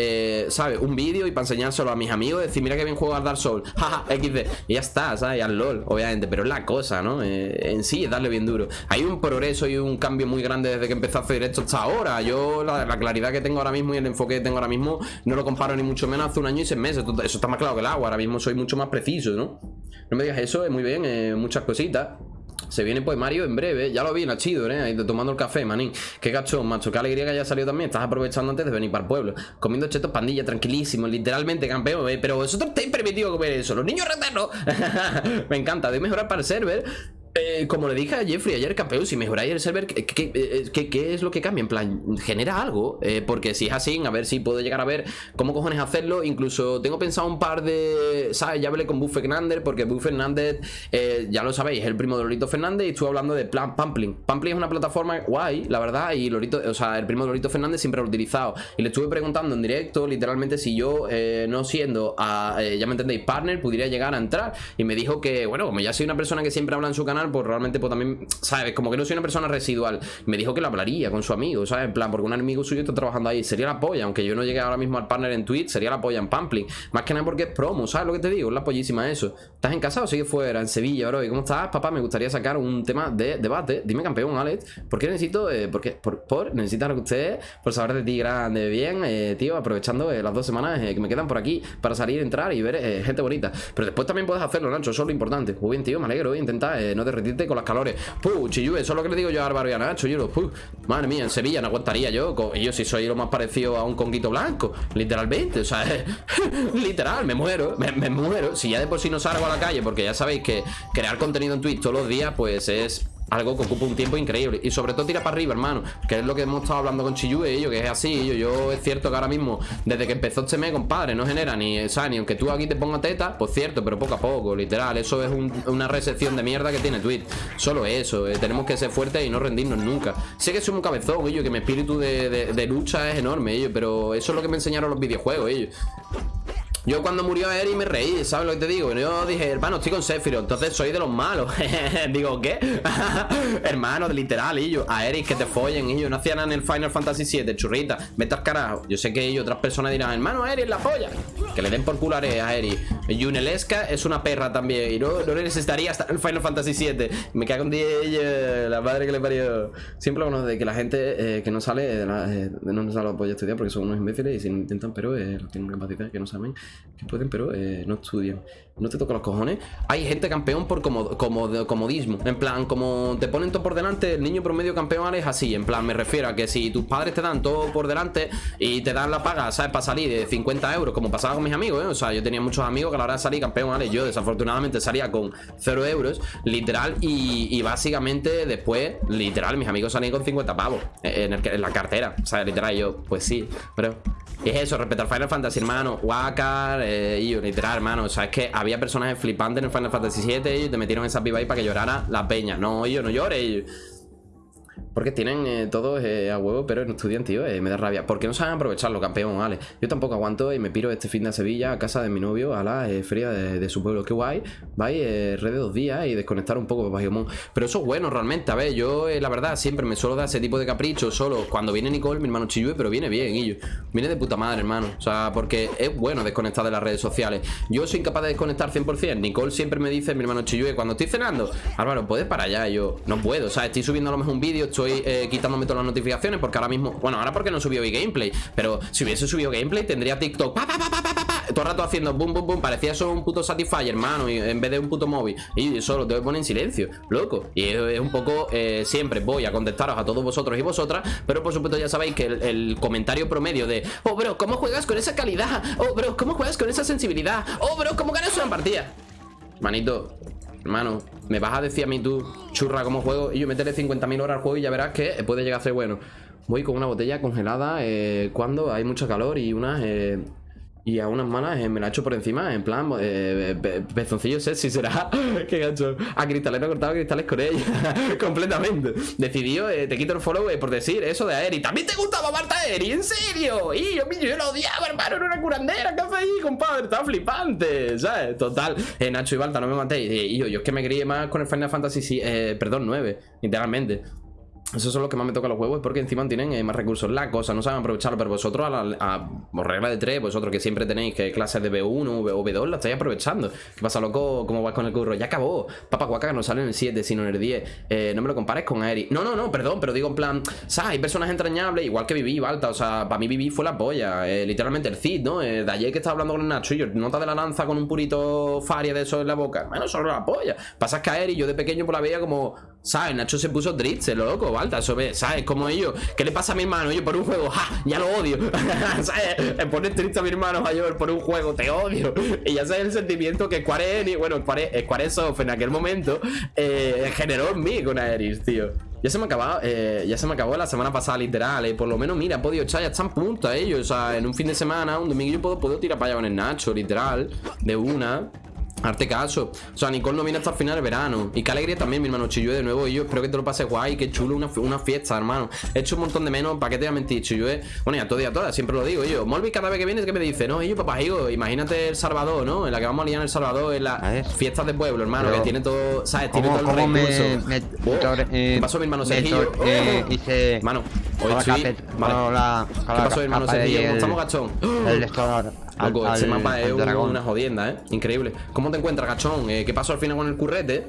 ¿sabes? Un vídeo y para enseñárselo a mis amigos, decir, mira que bien juego al Dark Souls, jaja, XD, y ya está, ¿sabes? Y al LOL obviamente, pero es la cosa, ¿no? Eh, en sí es darle bien duro. Hay un progreso y un cambio muy grande desde que empezó a hacer esto hasta ahora. Yo, la, claridad que tengo ahora mismo y el enfoque que tengo ahora mismo, no lo comparo ni mucho menos hace un año y seis meses. Eso está más claro que el agua. Ahora mismo soy mucho más preciso, ¿no? No me digas eso, es muy bien, eh, muchas cositas. Se viene pues Mario en breve. Ya lo vi, Nachido, ¿eh? Tomando el café, manín. Qué gachón, macho. Qué alegría que haya salido también. Estás aprovechando antes de venir para el pueblo. Comiendo chetos pandilla, tranquilísimo. Literalmente, campeón. ¿eh? Pero vosotros estáis permitido comer eso. Los niños reternos. Me encanta. De mejorar para el server. Eh, como le dije a Jeffrey ayer, campeón, si mejoráis el server, ¿qué, qué, es lo que cambia? En plan, genera algo. Eh, porque si es así, a ver si puedo llegar a ver cómo cojones hacerlo. Incluso tengo pensado un par de. ¿Sabes? Ya hablé con Buff Fernández, porque Buff Fernández, eh, ya lo sabéis, es el primo de Lorito Fernández. Y estuve hablando de plan Pampling. Pampling es una plataforma guay, la verdad. Y Lorito, o sea, el primo de Lorito Fernández siempre lo he utilizado. Y le estuve preguntando en directo, literalmente, si yo, no siendo, a, ya me entendéis, partner, pudiera llegar a entrar. Y me dijo que, bueno, como ya soy una persona que siempre habla en su canal pues realmente pues también, ¿sabes? Como que no soy una persona residual. Me dijo que lo hablaría con su amigo, ¿sabes? En plan, porque un amigo suyo está trabajando ahí. Sería la polla, aunque yo no llegue ahora mismo al partner en Twitch, sería la polla en Pampling. Más que nada porque es promo, ¿sabes lo que te digo? Es la pollísima eso. ¿Estás en casa o sigue fuera? En Sevilla, bro. ¿Y cómo estás, papá? Me gustaría sacar un tema de debate. Dime, campeón, Alex. ¿Por qué necesito, eh, por qué? Por, por necesitar usted, por saber de ti grande, bien, eh, tío, aprovechando eh, las dos semanas que me quedan por aquí para salir, entrar y ver gente bonita. Pero después también puedes hacerlo, Nacho, eso es lo importante. Muy bien, tío, me alegro. Intenta no derretirte con las calores. Puh, Chiyue, eso es lo que le digo yo a Álvaro y a Nacho, yo, puh. Madre mía, en Sevilla no aguantaría yo. yo si soy lo más parecido a un conguito blanco. Literalmente, o sea, literal, me muero, me, me muero. Si ya de por sí no salgo a la calle, porque ya sabéis que crear contenido en Twitch todos los días, pues es algo que ocupa un tiempo increíble. Y sobre todo tira para arriba, hermano Que es lo que hemos estado hablando con Chiyue ellos Que es así, yo, yo es cierto que ahora mismo Desde que empezó este mes, compadre, no genera ni o sea, Ni aunque tú aquí te pongas teta, pues cierto Pero poco a poco, literal, eso es una recepción de mierda que tiene Twitch. Solo eso, eh, tenemos que ser fuertes y no rendirnos nunca. Sé que soy un cabezón, ellos Que mi espíritu de, lucha es enorme, ellos Pero eso es lo que me enseñaron los videojuegos, ellos yo cuando murió Eri me reí, ¿sabes lo que te digo? Yo dije, hermano, estoy con Sephiroth, entonces soy de los malos. digo, ¿qué? hermano, literal, y yo, a Eric que te follen, y yo no hacía nada en el Final Fantasy VII, churrita, vete carajo. Yo sé que ellos, otras personas dirán, hermano, Eric, la polla. Que le den por culo a Eric. Yunelesca es una perra también, y no, no necesitaría hasta el Final Fantasy VII. Me cago en ella, la madre que le parió. Siempre bueno de que la gente eh, que no sale, eh, no nos sale la polla a estudiar porque son unos imbéciles y se intentan, pero eh, tienen capacidad que no saben que pueden, pero eh, no estudian. no te toca los cojones. Hay gente campeón por como, como, comodismo. En plan, como te ponen todo por delante, el niño promedio campeón es así. En plan, me refiero a que si tus padres te dan todo por delante y te dan la paga, ¿sabes? Para salir de 50 euros, como pasaba con mis amigos, ¿eh? O sea, yo tenía muchos amigos que a la hora de salir campeón, ¿vale? Yo desafortunadamente salía con 0 euros, literal, y, básicamente después, literal, mis amigos salían con 50 pavos en, en la cartera. O sea, literal, yo, pues sí, pero es eso, respetar Final Fantasy, hermano. Wakar, eh, y literal, hermano. O sea, es que había personajes flipantes en el Final Fantasy 7 y te metieron esa piba ahí para que llorara la peña. No, yo no llore. Porque tienen eh, todos eh, a huevo, pero no estudian, tío, eh, me da rabia. ¿Por qué no saben aprovecharlo, campeón, vale? Yo tampoco aguanto y me piro este fin de Sevilla a casa de mi novio a la feria de, su pueblo. Qué guay. Vais red de dos días y desconectar un poco, Pokémon. Pero eso es bueno, realmente. A ver, yo, la verdad, siempre me suelo dar ese tipo de caprichos solo cuando viene Nicole, mi hermano Chiyue, pero viene bien, y yo. Viene de puta madre, hermano. O sea, porque es bueno desconectar de las redes sociales. Yo soy incapaz de desconectar 100%. Nicole siempre me dice, mi hermano Chiyue, cuando estoy cenando, Álvaro, ¿puedes para allá? yo, no puedo. O sea, estoy subiendo a lo mejor un vídeo, estoy eh, quitándome todas las notificaciones porque ahora mismo... Bueno, ahora porque no subió mi gameplay Pero si hubiese subido gameplay tendría TikTok Todo el rato haciendo boom, boom, boom Parecía eso un puto Satisfyer, hermano y En vez de un puto móvil Y eso lo tengo que poner en silencio, loco Y es un poco... Eh, siempre voy a contestaros a todos vosotros y vosotras Pero por supuesto ya sabéis que el, comentario promedio de Oh, bro, ¿cómo juegas con esa calidad? Oh, bro, ¿cómo juegas con esa sensibilidad? Oh, bro, ¿cómo ganas una partida? Manito, Hermano, me vas a decir a mí tú, churra, cómo juego Y yo meteré 50.000 horas al juego y ya verás que puede llegar a ser bueno. Voy con una botella congelada eh, cuando hay mucho calor y unas... Eh, y a unas malas eh, me la hecho por encima, en plan, eh, pezoncillo sexy será. Qué gacho. A Cristalero he cortado cristales con ella. Completamente. Decidió, eh, te quito el follow por decir eso de Aeri. ¿También te gustaba Marta Aeri? ¿En serio? Y yo, yo lo odiaba, hermano. Era una curandera. ¿Qué hace ahí, compadre? Está flipante. ¿Sabes? Total. Nacho y Balta, no me matéis. Y yo, yo es que me crié más con el Final Fantasy, perdón, 9. Literalmente. Esos son los que más me tocan los huevos porque encima tienen eh, más recursos. La cosa, no saben aprovecharlo, pero vosotros a, la, regla de 3, vosotros que siempre tenéis que clases de B1 o B2, la estáis aprovechando. ¿Qué pasa, loco? ¿Cómo vas con el curro? Ya acabó. Papa Guaca no sale en el 7, sino en el 10. Eh, no me lo compares con Aeri. No, no, no, perdón, pero digo en plan, ¿sabes? Hay personas entrañables, igual que Vivi, Balta. O sea, para mí Vivi fue la polla. Eh, literalmente el Cid, ¿no? de ayer que estaba hablando con el Nacho y yo, nota de la lanza con un purito faria de eso en la boca. Bueno, solo la polla. Pasa que Aeri, yo de pequeño por la veía como, ¿sabes? Nacho se puso triste, loco, Balta. Eso ve, ¿sabes? Como ellos. ¿Qué le pasa a mi hermano? Yo por un juego, ¡ja! Ya lo odio. ¿Sabes? Me pone triste a mi hermano mayor por un juego, te odio. Y ya sabes el sentimiento que Square Enix, bueno, Squaresoft en aquel momento eh, generó en mí con Aeris, tío. Ya se me acabó, eh, ya se me acabó la semana pasada, literal. Eh. Por lo menos, mira, he podido echar, ya están puntos ellos. O sea, en un fin de semana, un domingo, yo puedo, puedo tirar para allá con el Nacho, literal. De una. Arte caso. O sea, Nicole no viene hasta el final de verano. Y qué alegría también, mi hermano Chillue, de nuevo. Y yo espero que te lo pases guay. Qué chulo, una, una fiesta, hermano. He hecho un montón de menos. ¿Para qué te voy a mentir, Chillue? Bueno, ya todo y a todas, siempre lo digo yo. Molvi cada vez que viene, que me dice? No, yo, papá, hijo, imagínate El Salvador, ¿no? En la que vamos a liar en El Salvador, en las fiestas de pueblo, hermano. que tiene todo, ¿sabes? Tiene todo el recurso. Me, oh, ¿Qué pasó, mi hermano Sergio? Eh, hice... Mano, hoy sí. Vale. ¿Qué pasó, mi hermano Sergio? ¿Cómo estamos, gachón? El Loco, ese mapa es una jodienda, ¿eh? Increíble. ¿Cómo te encuentras, gachón? Eh, ¿Qué pasó al final con el currete?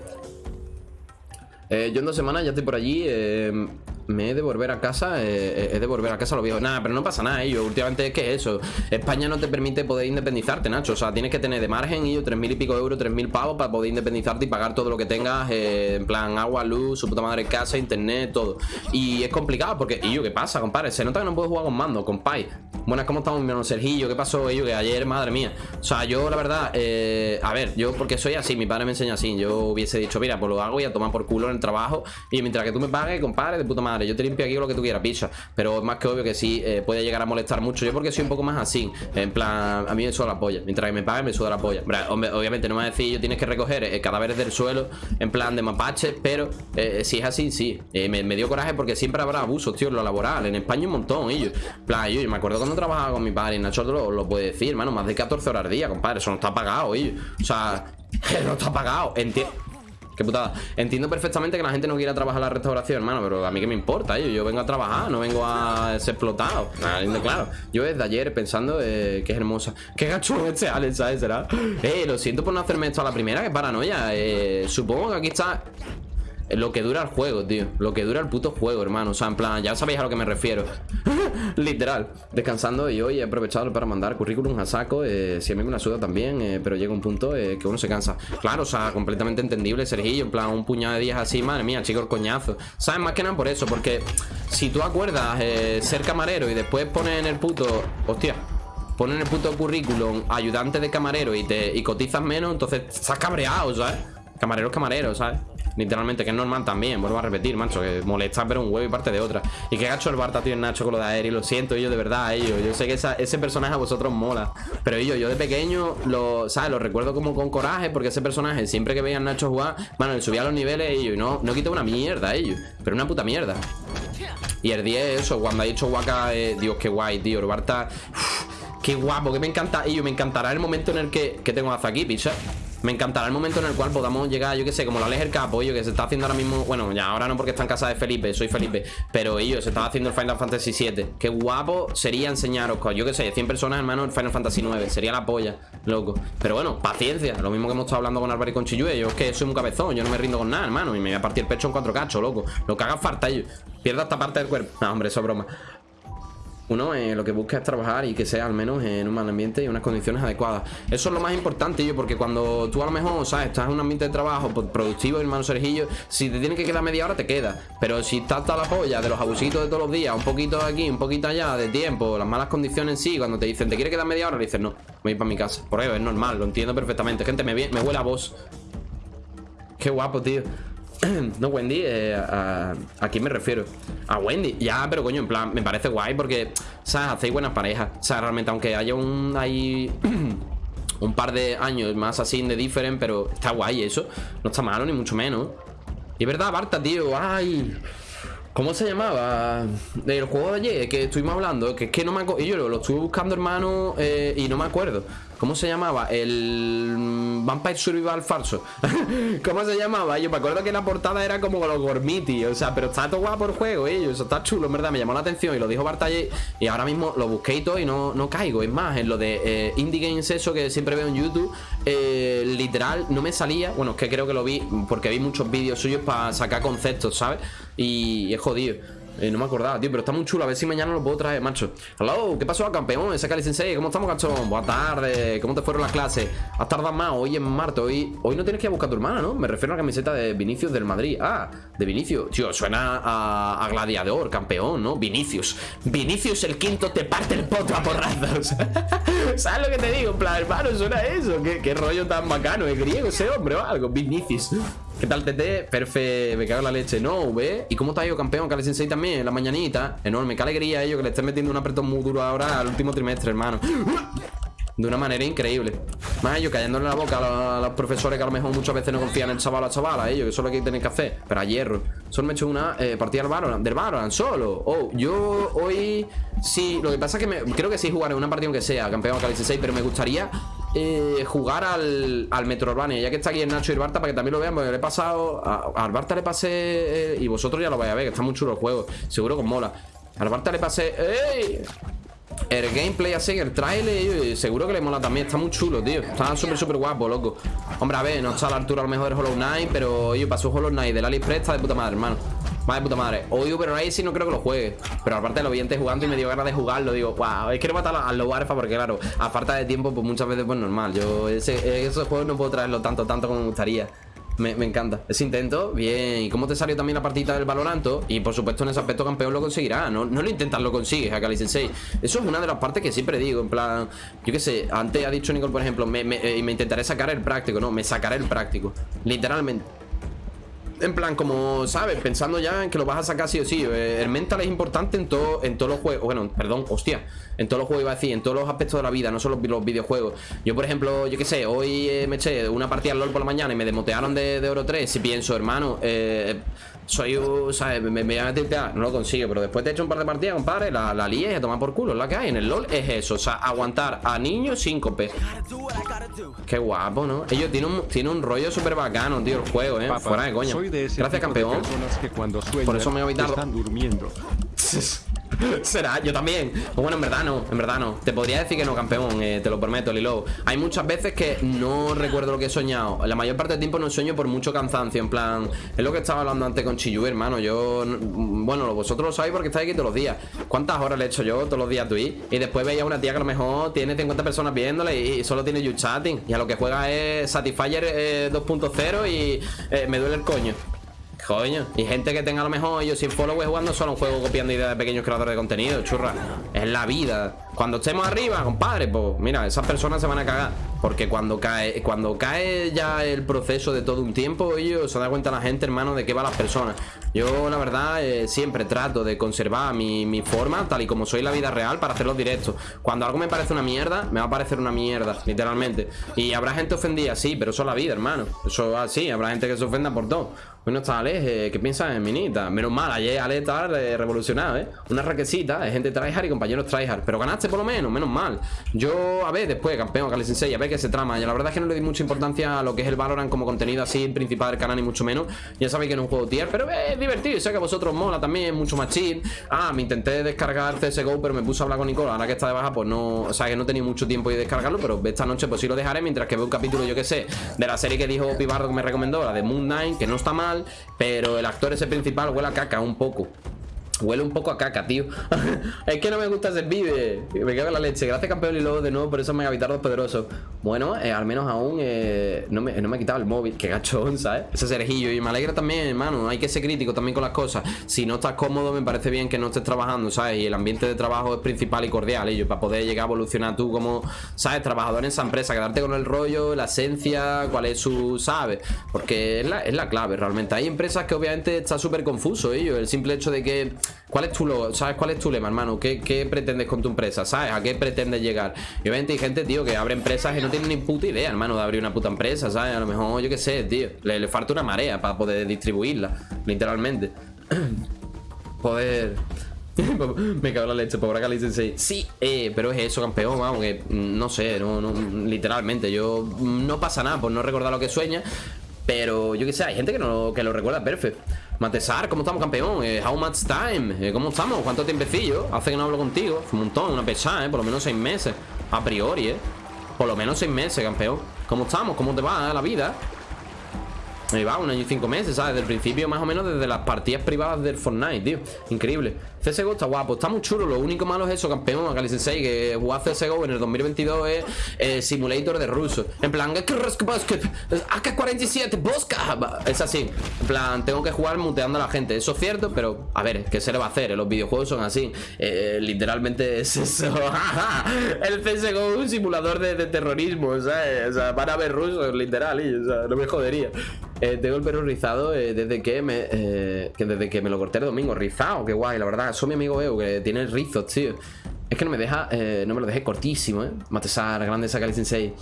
Eh, yo en dos semanas ya estoy por allí. Eh, me he de volver a casa, eh, he de volver a casa lo viejo. Nada, pero no pasa nada, yo últimamente es que eso. España no te permite poder independizarte, Nacho. O sea, tienes que tener de margen, y tres mil y pico euros, tres mil pavos para poder independizarte y pagar todo lo que tengas, eh, en plan agua, luz, su puta madre casa, internet, todo. Y es complicado porque, y yo, ¿qué pasa, compadre? Se nota que no puedo jugar con mando, compadre. Buenas, ¿cómo estamos, mi hermano Sergillo? ¿Qué pasó, yo? Que ayer, madre mía. O sea, yo, la verdad, eh, a ver, yo porque soy así, mi padre me enseña así. Yo hubiese dicho, mira, pues lo hago y a tomar por culo en el trabajo. Y mientras que tú me pagues, compadre, de puta madre, yo te limpio aquí lo que tú quieras, picha. Pero es más que obvio que sí eh, puede llegar a molestar mucho. Yo porque soy un poco más así. En plan, a mí me suda la polla. Mientras que me pague, me suda la polla. obviamente no me va a decir yo tienes que recoger eh, cadáveres del suelo en plan de mapache, pero eh, si es así, sí. Me, dio coraje porque siempre habrá abusos, tío, en lo laboral. En España un montón, yo. En plan, yo, me acuerdo cuando trabajaba con mi padre y Nacho lo, lo puede decir, hermano, más de 14 horas al día, compadre. Eso no está pagado, O sea, no está pagado. Entiendo. Qué putada. Entiendo perfectamente que la gente no quiera trabajar la restauración, hermano, pero a mí que me importa, yo, yo vengo a trabajar, no vengo a ser explotado. claro. Yo desde ayer pensando eh, que es hermosa. Qué gacho este Alex, ¿sabes? ¿Será? Eh, lo siento por no hacerme esto a la primera, que paranoia. Eh, supongo que aquí está lo que dura el juego, tío. Lo que dura el puto juego, hermano. O sea, en plan, ya sabéis a lo que me refiero. Literal. Descansando y hoy he aprovechado para mandar currículum a saco. Eh, si a mí me la suda también, eh, pero llega un punto eh, que uno se cansa. Claro, o sea, completamente entendible, Sergillo. En plan, un puñado de días así, madre mía, chicos, coñazo. ¿Sabes? Más que nada por eso, porque si tú acuerdas ser camarero y después pones en el puto. Hostia. Pones en el puto currículum ayudante de camarero y te y cotizas menos, entonces estás cabreado, ¿sabes? Camarero es camarero, ¿sabes? Literalmente, que es normal también, vuelvo a repetir, macho Que molesta pero un huevo y parte de otra. Y que gacho el Barta, tío, en Nacho con lo de Aeri Lo siento, yo de verdad, ellos. Yo sé que ese personaje a vosotros mola. Pero yo, yo de pequeño, lo, ¿sabes? Lo recuerdo como con coraje Porque ese personaje, siempre que veía a Nacho jugar Bueno, le subía los niveles ellos Y no, no quitó una mierda ellos Pero una puta mierda. Y el 10, eso, cuando ha dicho Waka eh, Dios, qué guay, tío, el Barta Qué guapo, que me encanta Y me encantará el momento en el que, que tengo a Zaki, picha me encantará el momento en el cual podamos llegar, yo que sé, como la el Capo, yo que se está haciendo ahora mismo Bueno, ya ahora no porque está en casa de Felipe, soy Felipe Pero ellos se estaba haciendo el Final Fantasy 7 Qué guapo sería enseñaros, yo que sé, 100 personas, hermano, el Final Fantasy 9 Sería la polla, loco. Pero bueno, paciencia, lo mismo que hemos estado hablando con Álvaro y con Chillue Yo es que soy un cabezón, yo no me rindo con nada, hermano Y me voy a partir el pecho en cuatro cachos, loco. Lo que haga falta ellos Pierda esta parte del cuerpo. No, hombre, eso es broma uno eh, lo que busca es trabajar y que sea al menos en un mal ambiente y unas condiciones adecuadas. Eso es lo más importante, yo, porque cuando tú a lo mejor, ¿sabes? Estás en un ambiente de trabajo pues, productivo, hermano Sergillo, si te tiene que quedar media hora, te queda. Pero si estás hasta la polla de los abusitos de todos los días, un poquito aquí, un poquito allá, de tiempo, las malas condiciones en sí, cuando te dicen, ¿te quiere quedar media hora? Le dices, no, voy a ir para mi casa. Por eso es normal, lo entiendo perfectamente. Gente, me, me huele a vos. Qué guapo, tío. no, Wendy, eh, a, quién me refiero? A Wendy, ya, pero coño, en plan, me parece guay porque, ¿sabes? Hacéis buenas parejas. O sea, realmente, aunque haya un ahí un par de años más así de diferente, pero está guay eso. No está malo, ni mucho menos. Y es verdad, Barta, tío, ay. ¿Cómo se llamaba? El juego de ayer que estuvimos hablando, que es que no me acuerdo. Y yo lo, estuve buscando, hermano, eh, y no me acuerdo. ¿Cómo se llamaba? El Vampire Survival falso ¿Cómo se llamaba? Yo me acuerdo que la portada era como los Gormiti O sea, pero está todo guapo el juego, ¿eh? Eso está chulo, en verdad, me llamó la atención Y lo dijo Bartalle Y ahora mismo lo busqué y todo y no, no caigo Es más, en lo de eh, Indie Games eso que siempre veo en YouTube eh, Literal, no me salía Bueno, es que creo que lo vi porque vi muchos vídeos suyos para sacar conceptos, ¿sabes? Y es jodido eh, no me acordaba, tío, pero está muy chulo. A ver si mañana lo puedo traer, macho. Hello, ¿qué pasó, campeón? Ese Cali Sensei, ¿cómo estamos, cachón? Buenas tardes, ¿cómo te fueron las clases? Has tardado más, hoy en Marte, hoy, hoy no tienes que ir a buscar a tu hermana, ¿no? Me refiero a la camiseta de Vinicius del Madrid. Ah, de Vinicius. Tío, suena a, gladiador, campeón, ¿no? Vinicius. Vinicius el quinto te parte el poto a porrazos. ¿Sabes lo que te digo? En plan, hermano, suena eso. ¿Qué, qué rollo tan bacano. ¿Es griego ese hombre o algo? Vinicius. ¿Qué tal, TT? Perfe, me cago en la leche. No, ¿ve? ¿Y cómo está yo, campeón? Kale Sensei también, en la mañanita. Enorme, qué alegría ello que le estén metiendo un apretón muy duro ahora al último trimestre, hermano. De una manera increíble. Más ellos cayéndole la boca a los, profesores que a lo mejor muchas veces no confían en el chaval o la chavala, ellos, eso es lo que tienen que hacer. Pero a hierro. Solo me he hecho una eh, partida del Valorant, del Valorant, solo. Oh, yo hoy sí. Lo que pasa es que creo que sí jugaré una partida aunque sea, campeón Kale 6, pero me gustaría eh, jugar al, al Metro Urbania, ya que está aquí el Nacho y el Barta, para que también lo vean, porque le he pasado. A, al Barta le pasé. Eh, y vosotros ya lo vais a ver, que está muy chulo el juego. Seguro que os mola. Al Barta le pasé. ¡Ey! El gameplay así, el trailer, seguro que le mola también. Está muy chulo, tío. Está súper, súper guapo, loco. Hombre, a ver, no está a la altura a lo mejor del Hollow Knight, pero yo pasó Hollow Knight del AliExpress, está de puta madre, hermano. Va de puta madre. Hoy Uber sí no creo que lo juegue. Pero aparte lo vi antes jugando y me dio ganas de jugarlo. Digo, wow, es que no matar al lobo alfa porque, claro, a falta de tiempo, pues muchas veces, pues normal. Yo ese, esos juegos no puedo traerlo tanto, tanto como me gustaría. Me, encanta. Ese intento, bien. ¿Y cómo te salió también la partida del Valoranto? Y por supuesto en ese aspecto campeón lo conseguirá. No, no lo intentas, lo consigues, Akali Sensei. Eso es una de las partes que siempre digo. En plan, yo qué sé, antes ha dicho Nicole, por ejemplo, me, me, eh, me intentaré sacar el práctico, ¿no? Me sacaré el práctico. Literalmente. En plan, como, ¿sabes? Pensando ya en que lo vas a sacar sí o sí eh, El mental es importante en, todo, en todos los juegos Bueno, perdón, hostia En todos los juegos iba a decir, en todos los aspectos de la vida No solo los videojuegos Yo, por ejemplo, yo qué sé Hoy eh, me eché una partida al LoL por la mañana Y me demotearon de, de Oro 3 Si pienso, hermano eh soy, ¿sabes? Me, me, voy a meter, no lo consigo, pero después te he hecho un par de partidas, compadre, la, la lié a tomar por culo, es la que hay. En el LOL es eso, o sea, aguantar a niños síncope. Qué guapo, ¿no? Ellos tienen un, tienen un rollo súper bacano, tío, el juego, ¿eh? Fuera de coña. Gracias, campeón. por eso me he evitado. Están durmiendo. Será, yo también. Bueno, en verdad no, en verdad no. Te podría decir que no, campeón, eh, te lo prometo, Lilo. Hay muchas veces que no recuerdo lo que he soñado. La mayor parte del tiempo no sueño por mucho cansancio En plan, es lo que estaba hablando antes con Chiyu, hermano. Yo, bueno, vosotros lo sabéis porque estáis aquí todos los días. ¿Cuántas horas le he hecho yo todos los días a Twitch? Y después veía una tía que a lo mejor tiene 50 personas viéndole Y solo tiene you chatting. Y a lo que juega es Satisfyer 2.0 eh, Y eh, me duele el coño Coño, y gente que tenga a lo mejor ellos sin followers jugando solo un juego copiando ideas de pequeños creadores de contenido, churra. Es la vida. Cuando estemos arriba, compadre, pues mira, esas personas se van a cagar. Porque cuando cae, cuando cae ya el proceso de todo un tiempo, ellos se da cuenta la gente, hermano, de qué va las personas. Yo, la verdad, eh, siempre trato de conservar mi, mi, forma, tal y como soy la vida real, para hacer los directos. Cuando algo me parece una mierda, me va a parecer una mierda, literalmente. Y habrá gente ofendida, sí, pero eso es la vida, hermano. Eso así, habrá gente que se ofenda por todo. Bueno, está Ale, ¿qué piensas en Minita? Menos mal, ayer Ale está revolucionado, ¿eh? Una raquecita, de gente tryhard y compañeros tryhard. Pero ganaste por lo menos, menos mal. Yo, a ver, después, campeón, Kali Sensei, a ver qué se trama. Y la verdad es que no le di mucha importancia a lo que es el Valorant como contenido así principal del canal, ni mucho menos. Ya sabéis que no es un juego tier, pero es divertido. Sé que a vosotros mola también, mucho más chill. Ah, me intenté descargar CSGO, pero me puse a hablar con Nicola. Ahora que está de baja, pues no. O sea, que no tenía mucho tiempo de descargarlo, pero esta noche, pues sí lo dejaré mientras que veo un capítulo, yo que sé, de la serie que dijo Pibardo que me recomendó, la de Moon Knight, que no está mal, pero el actor ese principal huele a caca un poco Huele un poco a caca, tío. Es que no me gusta ese vive. Me cago en la leche. Gracias campeón y luego de nuevo por esos megavitardos poderosos Bueno, eh, al menos aún eh, no, me, no me quitado el móvil. Qué gachón, ¿sabes? Ese cerejillo. Y me alegra también, hermano. Hay que ser crítico también con las cosas. Si no estás cómodo me parece bien que no estés trabajando, ¿sabes? Y el ambiente de trabajo es principal y cordial ellos Para poder llegar a evolucionar tú como, ¿sabes? Trabajador en esa empresa Quedarte con el rollo, la esencia Cuál es su, ¿sabes? Porque es la, es la clave realmente. Hay empresas que obviamente está súper confuso ellos. El simple hecho de que ¿Cuál es tu logo? ¿Sabes cuál es tu lema, hermano? ¿Qué, pretendes con tu empresa? ¿Sabes? ¿A qué pretendes llegar? Y obviamente hay gente, tío, que abre empresas y no tiene ni puta idea, hermano, de abrir una puta empresa, ¿sabes? A lo mejor, yo qué sé, tío. Le, falta una marea para poder distribuirla, literalmente. poder... Me cago en la leche, pobre Kali Sensei Sí, eh, pero es eso, campeón, vamos, que mm, no sé, no, no, literalmente Yo mm, no pasa nada por no recordar lo que sueña Pero yo qué sé, hay gente que, no, que lo recuerda perfecto Matesar, ¿cómo estamos, campeón? Eh, how much time? Eh, ¿Cómo estamos? ¿Cuánto tiempecillo? Hace que no hablo contigo Un montón, una pesada, ¿eh? Por lo menos seis meses A priori, ¿eh? Por lo menos seis meses, campeón ¿Cómo estamos? ¿Cómo te va la vida? Ahí va, un año y cinco meses, ¿sabes? Desde el principio, más o menos, desde las partidas privadas del Fortnite, tío. Increíble. CSGO está guapo, está muy chulo. Lo único malo es eso, campeón, Akali Sensei Que jugar CSGO en el 2022 es eh, simulator de ruso. En plan, AK-47, Bosca. Es así, en plan, tengo que jugar muteando a la gente. Eso es cierto, pero, a ver, ¿qué se le va a hacer? Los videojuegos son así. Eh, Literalmente es eso. El CSGO es un simulador de, terrorismo, ¿sabes? O sea, van a ver rusos, literal, y, o sea, no me jodería eh, tengo el pelo rizado eh, desde que me que desde que me lo corté el domingo Rizado, qué guay, la verdad soy mi amigo Eo, que tiene rizos, tío. Es que no me deja, eh, no me lo dejé cortísimo, ¿eh? Matesar, grande Sakali Sensei.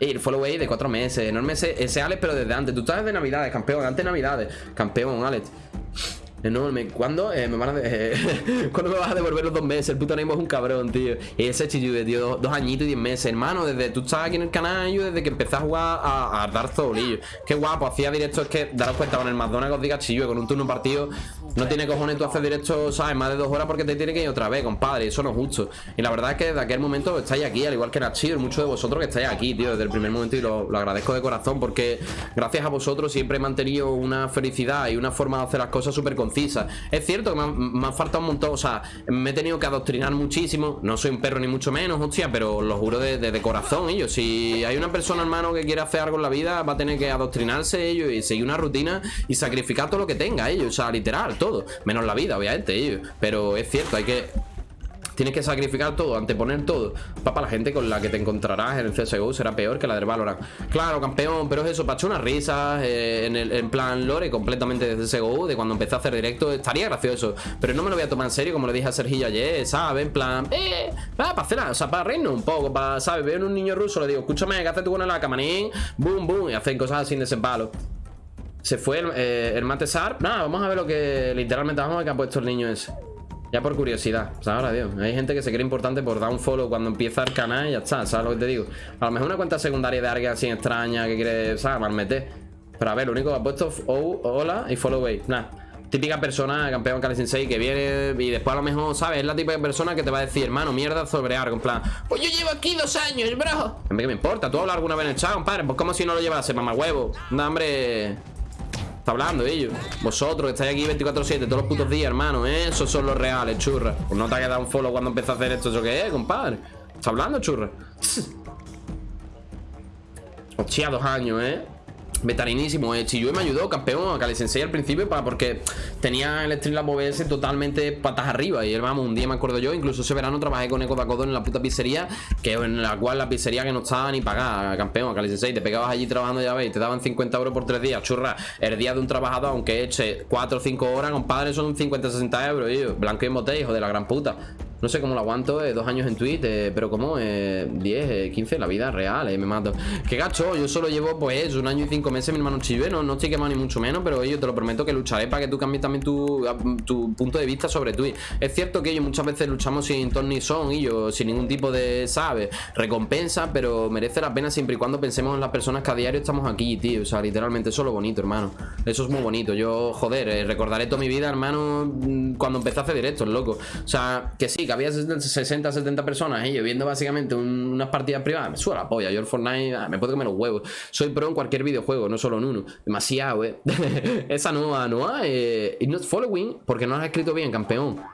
El away de cuatro meses, enorme ese, ese Alex, pero desde antes. Tú estás de Navidades, campeón, antes de Navidades. Campeón, Alex. Enorme. ¿Cuándo eh, me van a ¿Cuándo me vas a devolver los dos meses? El puto Nemo es un cabrón, tío. Y ese de tío, dos, añitos y diez meses. Hermano, desde tú estás aquí en el canal, yo desde que empecé a jugar a, a Souls, Qué guapo, hacía directo, es que daros cuenta con el McDonald's os diga chillo, con un turno partido. No tiene cojones tú hacer directo, ¿sabes? Más de dos horas porque te tiene que ir otra vez, compadre. Eso no es justo. Y la verdad es que desde aquel momento estáis aquí, al igual que Nachir, muchos de vosotros que estáis aquí, tío, desde el primer momento. Y lo, lo agradezco de corazón porque gracias a vosotros siempre he mantenido una felicidad y una forma de hacer las cosas súper Es cierto que me, ha faltado un montón. O sea, me he tenido que adoctrinar muchísimo. No soy un perro ni mucho menos, hostia, pero lo juro de, corazón, ellos. Si hay una persona, hermano, que quiere hacer algo en la vida, va a tener que adoctrinarse ellos y seguir una rutina y sacrificar todo lo que tenga ellos. O sea, literal, todo. Menos la vida, obviamente, ellos. Pero es cierto, hay que Tienes que sacrificar todo, anteponer todo Papá, la gente con la que te encontrarás en el CSGO será peor que la del Valorant Claro, campeón, pero es eso, para echar unas risas eh, en, el, plan lore completamente de CSGO De cuando empecé a hacer directo, estaría gracioso Pero no me lo voy a tomar en serio, como le dije a Sergio ayer, ¿sabes? En plan, eh, para hacer, o sea, para reírnos un poco ¿sabes? Veo en un niño ruso, le digo, escúchame, ¿qué haces tú con la camarín? Boom, boom, y hacen cosas así de ese palo Se fue el, eh, el Matesar Nada, vamos a ver lo que literalmente vamos a ver que ha puesto el niño ese ya por curiosidad, o sea, ahora, Dios Hay gente que se cree importante por dar un follow cuando empieza el canal y ya está, ¿sabes lo que te digo? A lo mejor una cuenta secundaria de alguien así extraña que quiere, ¿sabes? Malmeter Pero a ver, lo único que ha puesto oh, hola y follow away Nada típica persona, campeón Kali Sensei, que viene y después a lo mejor, ¿sabes? Es la típica persona que te va a decir, hermano, mierda sobre algo. En plan, pues yo llevo aquí dos años, bro. A mí que me importa, tú hablas alguna vez en el chat, compadre. Pues como si no lo llevase, mamá huevo. No, hombre. Está hablando ellos. Vosotros que estáis aquí 24-7 todos los putos días, hermano. ¿eh? Esos son los reales, churra. Pues no te ha quedado un follow cuando empezó a hacer esto. ¿Eso qué es, compadre? Está hablando, churra. Hostia, dos años, ¿eh? Vetarinísimo, eh. Chiyue me ayudó, campeón, a Kali Sensei al principio para, porque tenía el Streamlab OBS totalmente patas arriba. Y vamos, un día me acuerdo yo, incluso ese verano trabajé con Eco Dakodo en la puta pizzería, que en la cual la pizzería que no estaba ni pagada, campeón, a Kali Sensei. Te pegabas allí trabajando, ya veis, te daban 50 euros por tres días, churra. El día de un trabajador, aunque eche 4 o 5 horas, compadre, son 50 60 euros, yo. Blanco y botella, hijo de la gran puta. No sé cómo lo aguanto, eh, dos años en Twitch, eh, pero como eh, 10, 15, la vida real, eh, me mato. Qué gacho, yo solo llevo pues un año y cinco meses, mi hermano Chive, no, no estoy quemado ni mucho menos, pero yo te lo prometo que lucharé para que tú cambies también tu, tu punto de vista sobre Twitch. Es cierto que ellos muchas veces luchamos sin ton ni son, y yo, sin ningún tipo de, ¿sabes? Recompensa, pero merece la pena siempre y cuando pensemos en las personas que a diario estamos aquí, tío. O sea, literalmente eso es lo bonito, hermano. Eso es muy bonito. Yo, joder, eh, recordaré toda mi vida, hermano, mm, cuando empecé a hacer directos, loco. O sea, que sí, que había 60, 70 personas y yo viendo básicamente unas partidas privadas, me suena la polla. Yo el Fortnite ah, me puedo comer los huevos. Soy pro en cualquier videojuego, no solo en uno. Demasiado, eh. Esa nueva, no eh, not following, porque no has escrito bien, campeón.